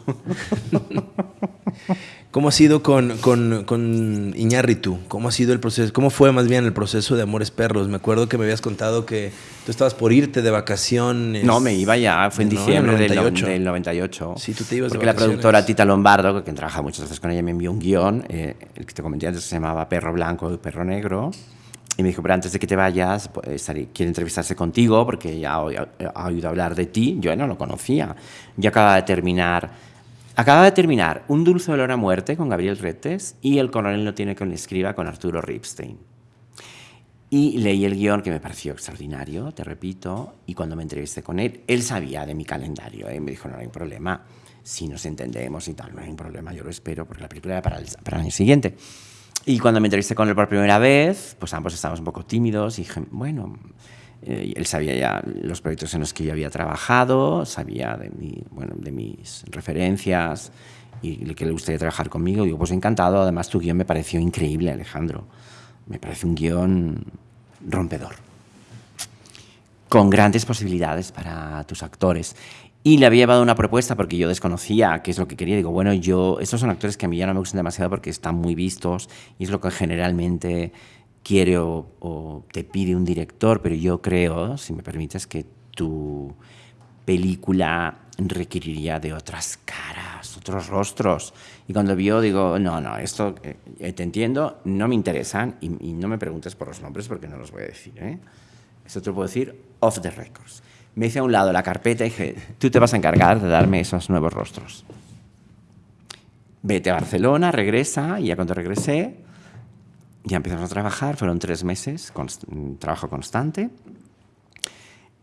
¿Cómo ha sido con, con, con, Iñárritu? ¿Cómo ha sido el proceso? ¿Cómo fue más bien el proceso de Amores Perros? Me acuerdo que me habías contado que tú estabas por irte de vacaciones. No, me iba ya, fue en diciembre Del, 98. Sí, tú te ibas Porque la productora Tita Lombardo, que trabaja muchas veces con ella, me envió un guion, eh, el que te comenté antes se llamaba Perro Blanco y Perro Negro. Y me dijo, pero antes de que te vayas, pues, quiere entrevistarse contigo porque ya ha oído hablar de ti. Yo no lo conocía. Yo acababa de terminar Acaba de terminar Un dulce olor a muerte con Gabriel Retes y El coronel no tiene quien le escriba con Arturo Ripstein. Y leí el guion que me pareció extraordinario, te repito, y cuando me entrevisté con él, él sabía de mi calendario y ¿eh? me dijo, no hay problema, si nos entendemos y tal, no hay problema, yo lo espero porque la película era para el, para el año siguiente. Y cuando me entrevisté con él por primera vez, pues ambos estábamos un poco tímidos y dije, bueno, eh, él sabía ya los proyectos en los que yo había trabajado, sabía de, mi, bueno, de mis referencias y que le gustaría trabajar conmigo. Digo, pues encantado. Además, tu guion me pareció increíble, Alejandro. Me parece un guion rompedor, con grandes posibilidades para tus actores. Y le había llevado una propuesta porque yo desconocía qué es lo que quería. Digo, bueno, yo, estos son actores que a mí ya no me gustan demasiado porque están muy vistos y es lo que generalmente quiere o, te pide un director, pero yo creo, si me permites, que tu película requeriría de otras caras, otros rostros. Y cuando vio, digo, no, no, esto eh, te entiendo, no me interesan y, no me preguntes por los nombres porque no los voy a decir. ¿eh? Te lo puedo decir off the records. Me hice a un lado la carpeta y dije, tú te vas a encargar de darme esos nuevos rostros. Vete a Barcelona, regresa, y ya cuando regresé, ya empezamos a trabajar, fueron tres meses, con, trabajo constante.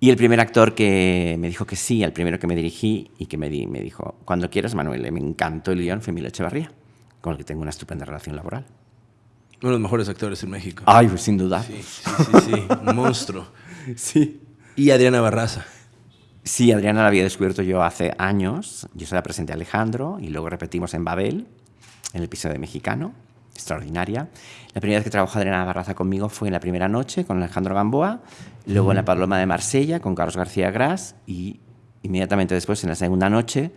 Y el primer actor que me dijo que sí, el primero que me dirigí y que me, di, me dijo, cuando quieras, Manuel, me encantó el guion, fue Emilio Echevarría, con el que tengo una estupenda relación laboral. Uno de los mejores actores en México. Ay, pues sin duda. Sí, sí, sí, sí. un monstruo. Sí. Y Adriana Barraza. Sí, Adriana la había descubierto yo hace años. Yo se la presenté a Alejandro y luego repetimos en Babel, en el episodio de Mexicano extraordinaria. La primera vez que trabajó Adriana Barraza conmigo fue en la primera noche con Alejandro Gamboa, luego en La Paloma de Marsella con Carlos García Gras y inmediatamente después en la segunda noche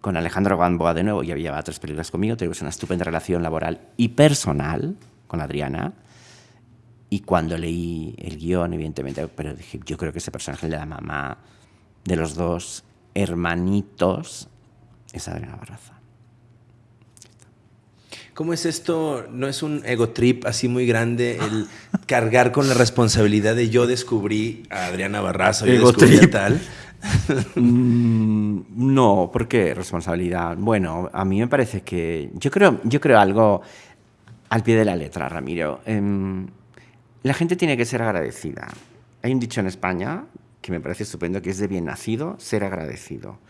con Alejandro Gamboa de nuevo. Ya había tres películas conmigo, tuvimos una estupenda relación laboral y personal con Adriana. Y cuando leí el guion, evidentemente, pero dije, yo creo que ese personaje de la mamá de los dos hermanitos es Adriana Barraza. ¿Cómo es esto? ¿No es un ego trip así muy grande el cargar con la responsabilidad de yo descubrí a Adriana Barraza, yo descubrí a tal? Mm, no, ¿por qué responsabilidad? Bueno, a mí me parece que yo creo, yo creo algo al pie de la letra, Ramiro. Em, la gente tiene que ser agradecida. Hay un dicho en España que me parece estupendo, que es de bien nacido ser agradecido.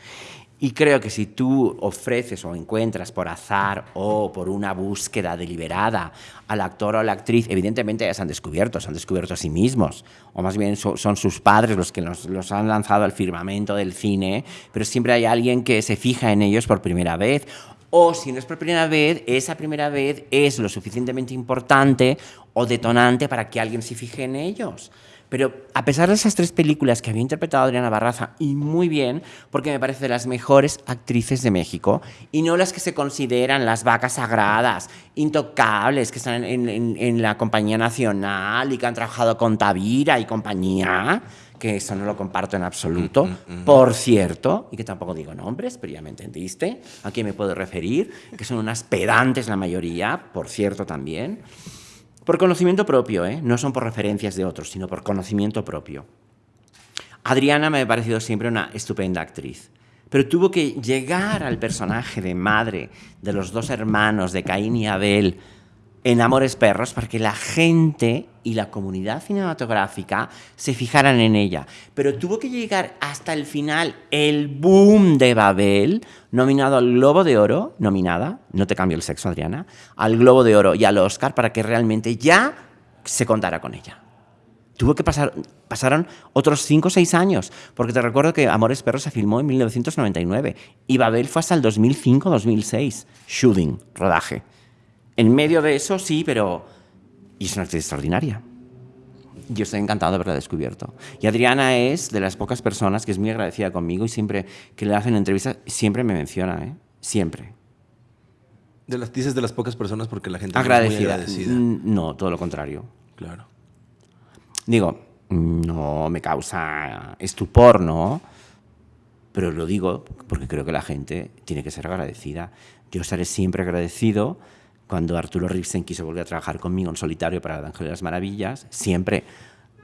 Y creo que si tú ofreces o encuentras por azar o por una búsqueda deliberada al actor o a la actriz, evidentemente ya se han descubierto, se han descubierto a sí mismos, o más bien son sus padres los que los, los, han lanzado al firmamento del cine, pero siempre hay alguien que se fija en ellos por primera vez. O si no es por primera vez, esa primera vez es lo suficientemente importante o detonante para que alguien se fije en ellos. Pero a pesar de esas tres películas que había interpretado Adriana Barraza, y muy bien, porque me parece de las mejores actrices de México, y no las que se consideran las vacas sagradas, intocables, que están en, la compañía nacional y que han trabajado con Tavira y compañía, que eso no lo comparto en absoluto, mm, mm, mm. por cierto, y que tampoco digo nombres, pero ya me entendiste, a quién me puedo referir, que son unas pedantes la mayoría, por cierto también. Por conocimiento propio, ¿eh? no son por referencias de otros, sino por conocimiento propio. Adriana me ha parecido siempre una estupenda actriz, pero tuvo que llegar al personaje de madre de los dos hermanos de Caín y Abel en Amores Perros para que la gente y la comunidad cinematográfica se fijaran en ella. Pero tuvo que llegar hasta el final el boom de Babel, nominado al Globo de Oro, nominada, no te cambio el sexo Adriana, al Globo de Oro y al Oscar para que realmente ya se contara con ella. Tuvo que pasar, pasaron otros 5 o 6 años, porque te recuerdo que Amores Perros se filmó en 1999 y Babel fue hasta el 2005-2006, shooting, rodaje. En medio de eso, sí, pero... Y es una actriz extraordinaria. Yo estoy encantado de haberla descubierto. Y Adriana es de las pocas personas que es muy agradecida conmigo y siempre que le hacen entrevistas, siempre me menciona, ¿eh? Siempre. De las, dices de las pocas personas porque la gente agradecida. es muy agradecida. No, todo lo contrario. Claro. Digo, no me causa estupor, ¿no? Pero lo digo porque creo que la gente tiene que ser agradecida. Yo estaré siempre agradecido cuando Arturo Ripsen quiso volver a trabajar conmigo en solitario para El Ángel de las Maravillas, siempre.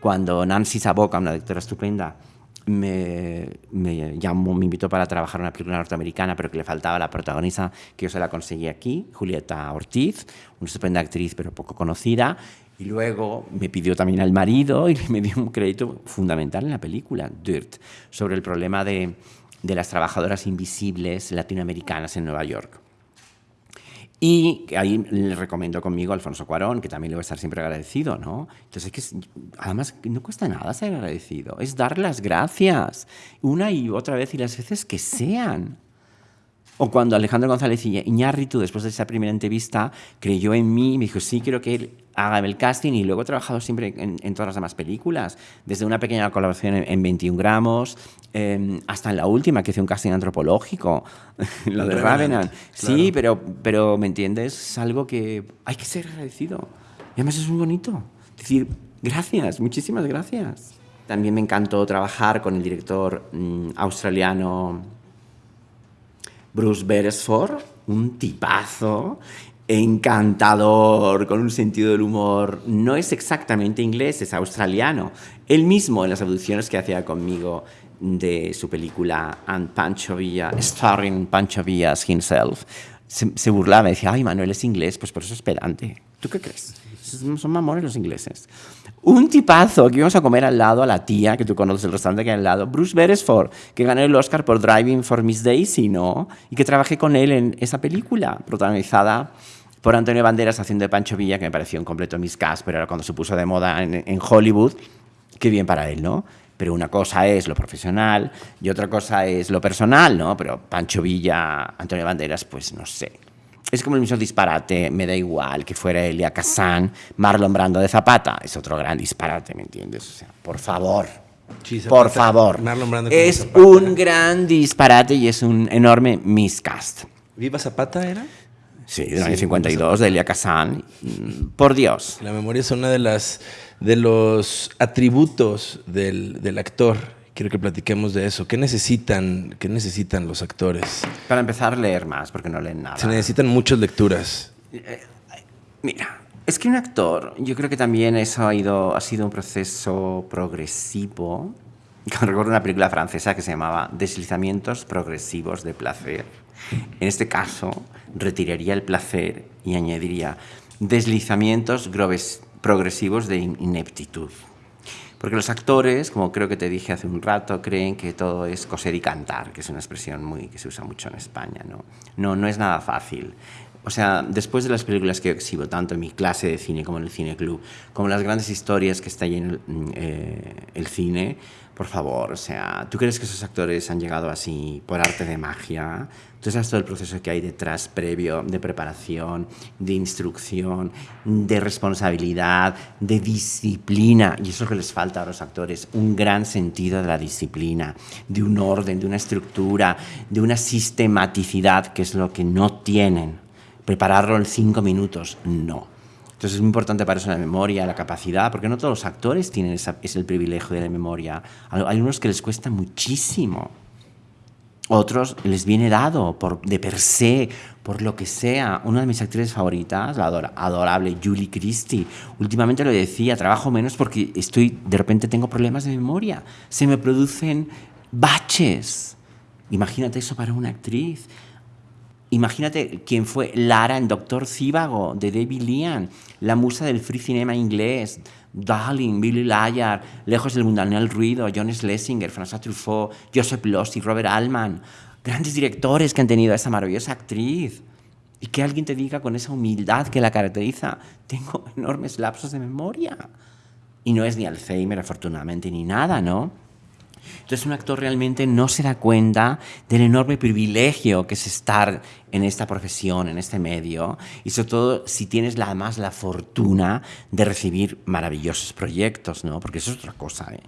Cuando Nancy Saboca, una directora estupenda, me, me, llamó, me invitó para trabajar en una película norteamericana, pero que le faltaba la protagonista, que yo se la conseguí aquí, Julieta Ortiz, una estupenda actriz, pero poco conocida. Y luego me pidió también al marido y me dio un crédito fundamental en la película, Dirt, sobre el problema de, de las trabajadoras invisibles latinoamericanas en Nueva York. Y ahí le recomiendo conmigo a Alfonso Cuarón, que también le voy a estar siempre agradecido, ¿no? Entonces, es que además no cuesta nada ser agradecido, es dar las gracias una y otra vez y las veces que sean. O cuando Alejandro González Iñárritu, después de esa primera entrevista, creyó en mí y me dijo, sí, quiero que él haga el casting y luego he trabajado siempre en, todas las demás películas, desde una pequeña colaboración en, 21 gramos em, hasta en la última que hice un casting antropológico, lo de Ravenant. Sí, pero, pero ¿me entiendes? Es algo que hay que ser agradecido. Y además es muy bonito. decir, gracias, muchísimas gracias. También me encantó trabajar con el director mm, australiano Bruce Beresford, un tipazo, encantador, con un sentido del humor. No es exactamente inglés, es australiano. Él mismo en las audiciones que hacía conmigo de su película And Pancho Villa, starring Pancho Villas himself, se, burlaba, decía, ay, Manuel es inglés, pues por eso es pedante. ¿Tú qué crees? Son mamones los ingleses. Un tipazo que íbamos a comer al lado a la tía, que tú conoces el restaurante que hay al lado, Bruce Beresford, que ganó el Oscar por Driving for Miss Daisy, ¿no? Y que trabajé con él en esa película, protagonizada por Antonio Banderas haciendo de Pancho Villa, que me pareció un completo miscast, pero era cuando se puso de moda en, en Hollywood. Qué bien para él, ¿no? pero una cosa es lo profesional y otra cosa es lo personal, ¿no? Pero Pancho Villa, Antonio Banderas, pues no sé es como el mismo disparate, me da igual que fuera Elia Kazan, Marlon Brando de Zapata, es otro gran disparate, ¿me entiendes? O sea, por favor, por favor. es un gran disparate y es un enorme miscast. ¿Viva Zapata era? Sí, del año 52, de Elia Kazan. Mm, por Dios. La memoria es una de las de los atributos del, del actor. Quiero que platiquemos de eso. ¿Qué necesitan, ¿Qué necesitan los actores? Para empezar, leer más, porque no leen nada. Se necesitan muchas lecturas. Eh, mira, es que un actor, yo creo que también eso ha, ido, ha sido un proceso progresivo. Recuerdo una película francesa que se llamaba Deslizamientos progresivos de placer. En este caso, retiraría el placer y añadiría deslizamientos progresivos de ineptitud. Porque los actores, como creo que te dije hace un rato, creen que todo es coser y cantar, que es una expresión muy, que se usa mucho en España. ¿no? no, no es nada fácil. O sea, después de las películas que exhibo, tanto en mi clase de cine como en el cine club, como las grandes historias que está ahí en el, eh, el cine, por favor, o sea, ¿tú crees que esos actores han llegado así por arte de magia? Tú sabes todo el proceso que hay detrás previo de preparación, de instrucción, de responsabilidad, de disciplina. Y eso es lo que les falta a los actores, un gran sentido de la disciplina, de un orden, de una estructura, de una sistematicidad, que es lo que no tienen. Prepararlo en cinco minutos, no. Entonces es muy importante para eso la memoria, la capacidad, porque no todos los actores tienen esa, es el privilegio de la memoria. Hay unos que les cuesta muchísimo. Otros les viene dado por, de per se, por lo que sea. Una de mis actrices favoritas, la adorable Julie Christie, últimamente lo decía, trabajo menos porque estoy, de repente tengo problemas de memoria. Se me producen baches. Imagínate eso para una actriz. Imagínate quién fue Lara en Doctor Cívago, de David Lean, la musa del free cinema inglés, Darling, Billy Lyar, Lejos del mundanal ruido, John Schlesinger, François Truffaut, Joseph Losey, Robert Altman, grandes directores que han tenido a esa maravillosa actriz. Y que alguien te diga con esa humildad que la caracteriza, tengo enormes lapsos de memoria. Y no es ni Alzheimer, afortunadamente, ni nada, ¿no? Entonces un actor realmente no se da cuenta del enorme privilegio que es estar en esta profesión, en este medio, y sobre todo si tienes además la fortuna de recibir maravillosos proyectos, ¿no? Porque eso es otra cosa, ¿eh?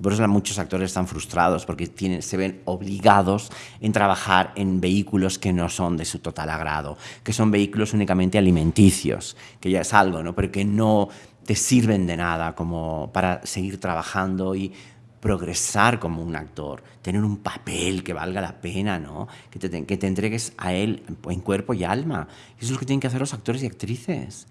Por eso muchos actores están frustrados porque tienen, se ven obligados en trabajar en vehículos que no son de su total agrado, que son vehículos únicamente alimenticios, que ya es algo, ¿no? pero que no te sirven de nada como para seguir trabajando y progresar como un actor, tener un papel que valga la pena, ¿no? que, te, que te entregues a él en cuerpo y alma. Eso es lo que tienen que hacer los actores y actrices.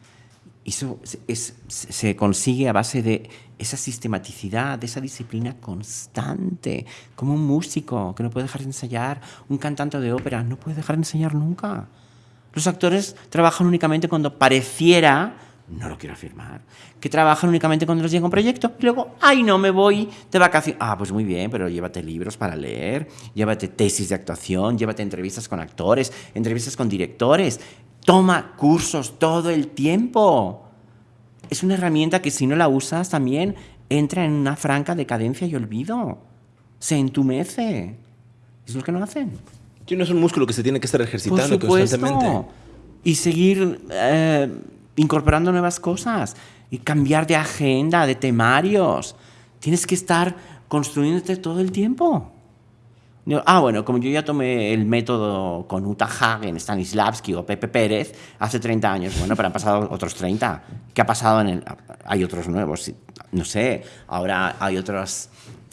Eso es, se consigue a base de esa sistematicidad, de esa disciplina constante, como un músico que no puede dejar de ensayar, un cantante de ópera no puede dejar de ensayar nunca. Los actores trabajan únicamente cuando pareciera no lo quiero afirmar, que trabajan únicamente cuando les llega un proyecto y luego, ay, no, me voy de vacaciones. Ah, pues muy bien, pero llévate libros para leer, llévate tesis de actuación, llévate entrevistas con actores, entrevistas con directores, toma cursos todo el tiempo. Es una herramienta que si no la usas también entra en una franca decadencia y olvido. Se entumece. Es lo que no hacen. Que no es un músculo que se tiene que estar ejercitando constantemente. Y seguir... Eh, incorporando nuevas cosas y cambiar de agenda, de temarios. Tienes que estar construyéndote todo el tiempo. Ah, bueno, como yo ya tomé el método con Uta Hagen, Stanislavski o Pepe Pérez hace 30 años, bueno, pero han pasado otros 30. ¿Qué ha pasado en el...? Hay otros nuevos, no sé, ahora hay otros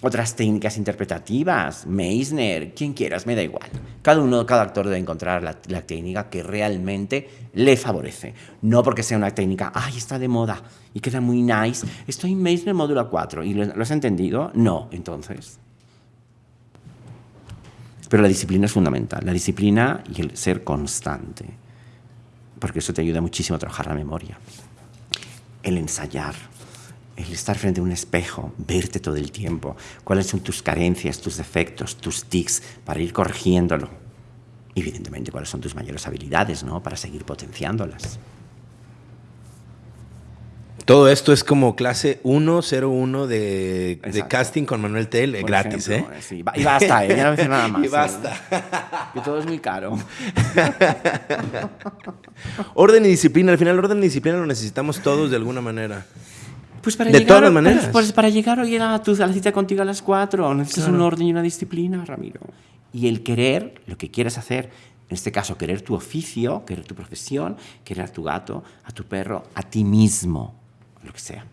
otras técnicas interpretativas, Meisner, quien quieras, me da igual. Cada uno, cada actor debe encontrar la, técnica que realmente le favorece. No porque sea una técnica, ay, está de moda y queda muy nice. Estoy en Meisner módulo 4 y lo, has entendido? No, entonces. Pero la disciplina es fundamental, la disciplina y el ser constante, porque eso te ayuda muchísimo a trabajar la memoria. El ensayar el estar frente a un espejo, verte todo el tiempo, cuáles son tus carencias, tus defectos, tus tics, para ir corrigiéndolo. Evidentemente, cuáles son tus mayores habilidades, ¿no? Para seguir potenciándolas. Todo esto es como clase 101 de, de casting con Manuel Tel, gratis, ¿eh? Sí. Y basta, ¿eh? Ya no nada más. Y basta. Que todo es muy caro. orden y disciplina. Al final, orden y disciplina lo necesitamos todos de alguna manera. Pues para de llegar, todas maneras. Pues para llegar hoy a, tu, a la cita contigo a las cuatro, necesitas un orden y una disciplina, Ramiro. Y el querer, lo que quieres hacer, En este caso, querer tu oficio, querer tu profesión, querer a tu gato, a tu perro, a ti mismo, lo que sea.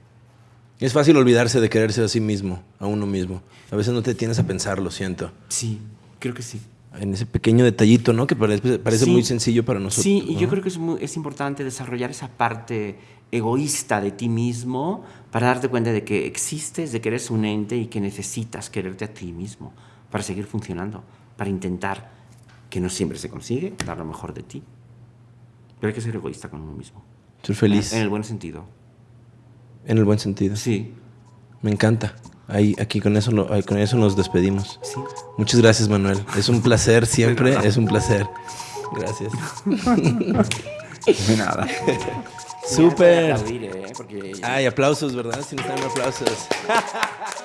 Es fácil olvidarse de quererse a sí mismo, a uno mismo. A veces no te tienes a pensar, lo siento. Sí, creo que sí. En ese pequeño detallito, ¿no? Que parece, parece Sí. muy sencillo para nosotros. Sí, y yo ¿no? creo que es, muy- es importante desarrollar esa parte egoísta de ti mismo para darte cuenta de que existes, de que eres un ente y que necesitas quererte a ti mismo para seguir funcionando, para intentar, que no siempre se consigue, dar lo mejor de ti. Pero hay que ser egoísta con uno mismo. Ser feliz. En el buen sentido. En el buen sentido. Sí, Me encanta. Ahí, aquí con eso, con eso nos despedimos. sí. Muchas gracias, Manuel. Es un placer siempre, es un placer. Gracias. De nada. Súper. ¿eh? Porque Ay, aplausos, ¿verdad? Si no están aplausos.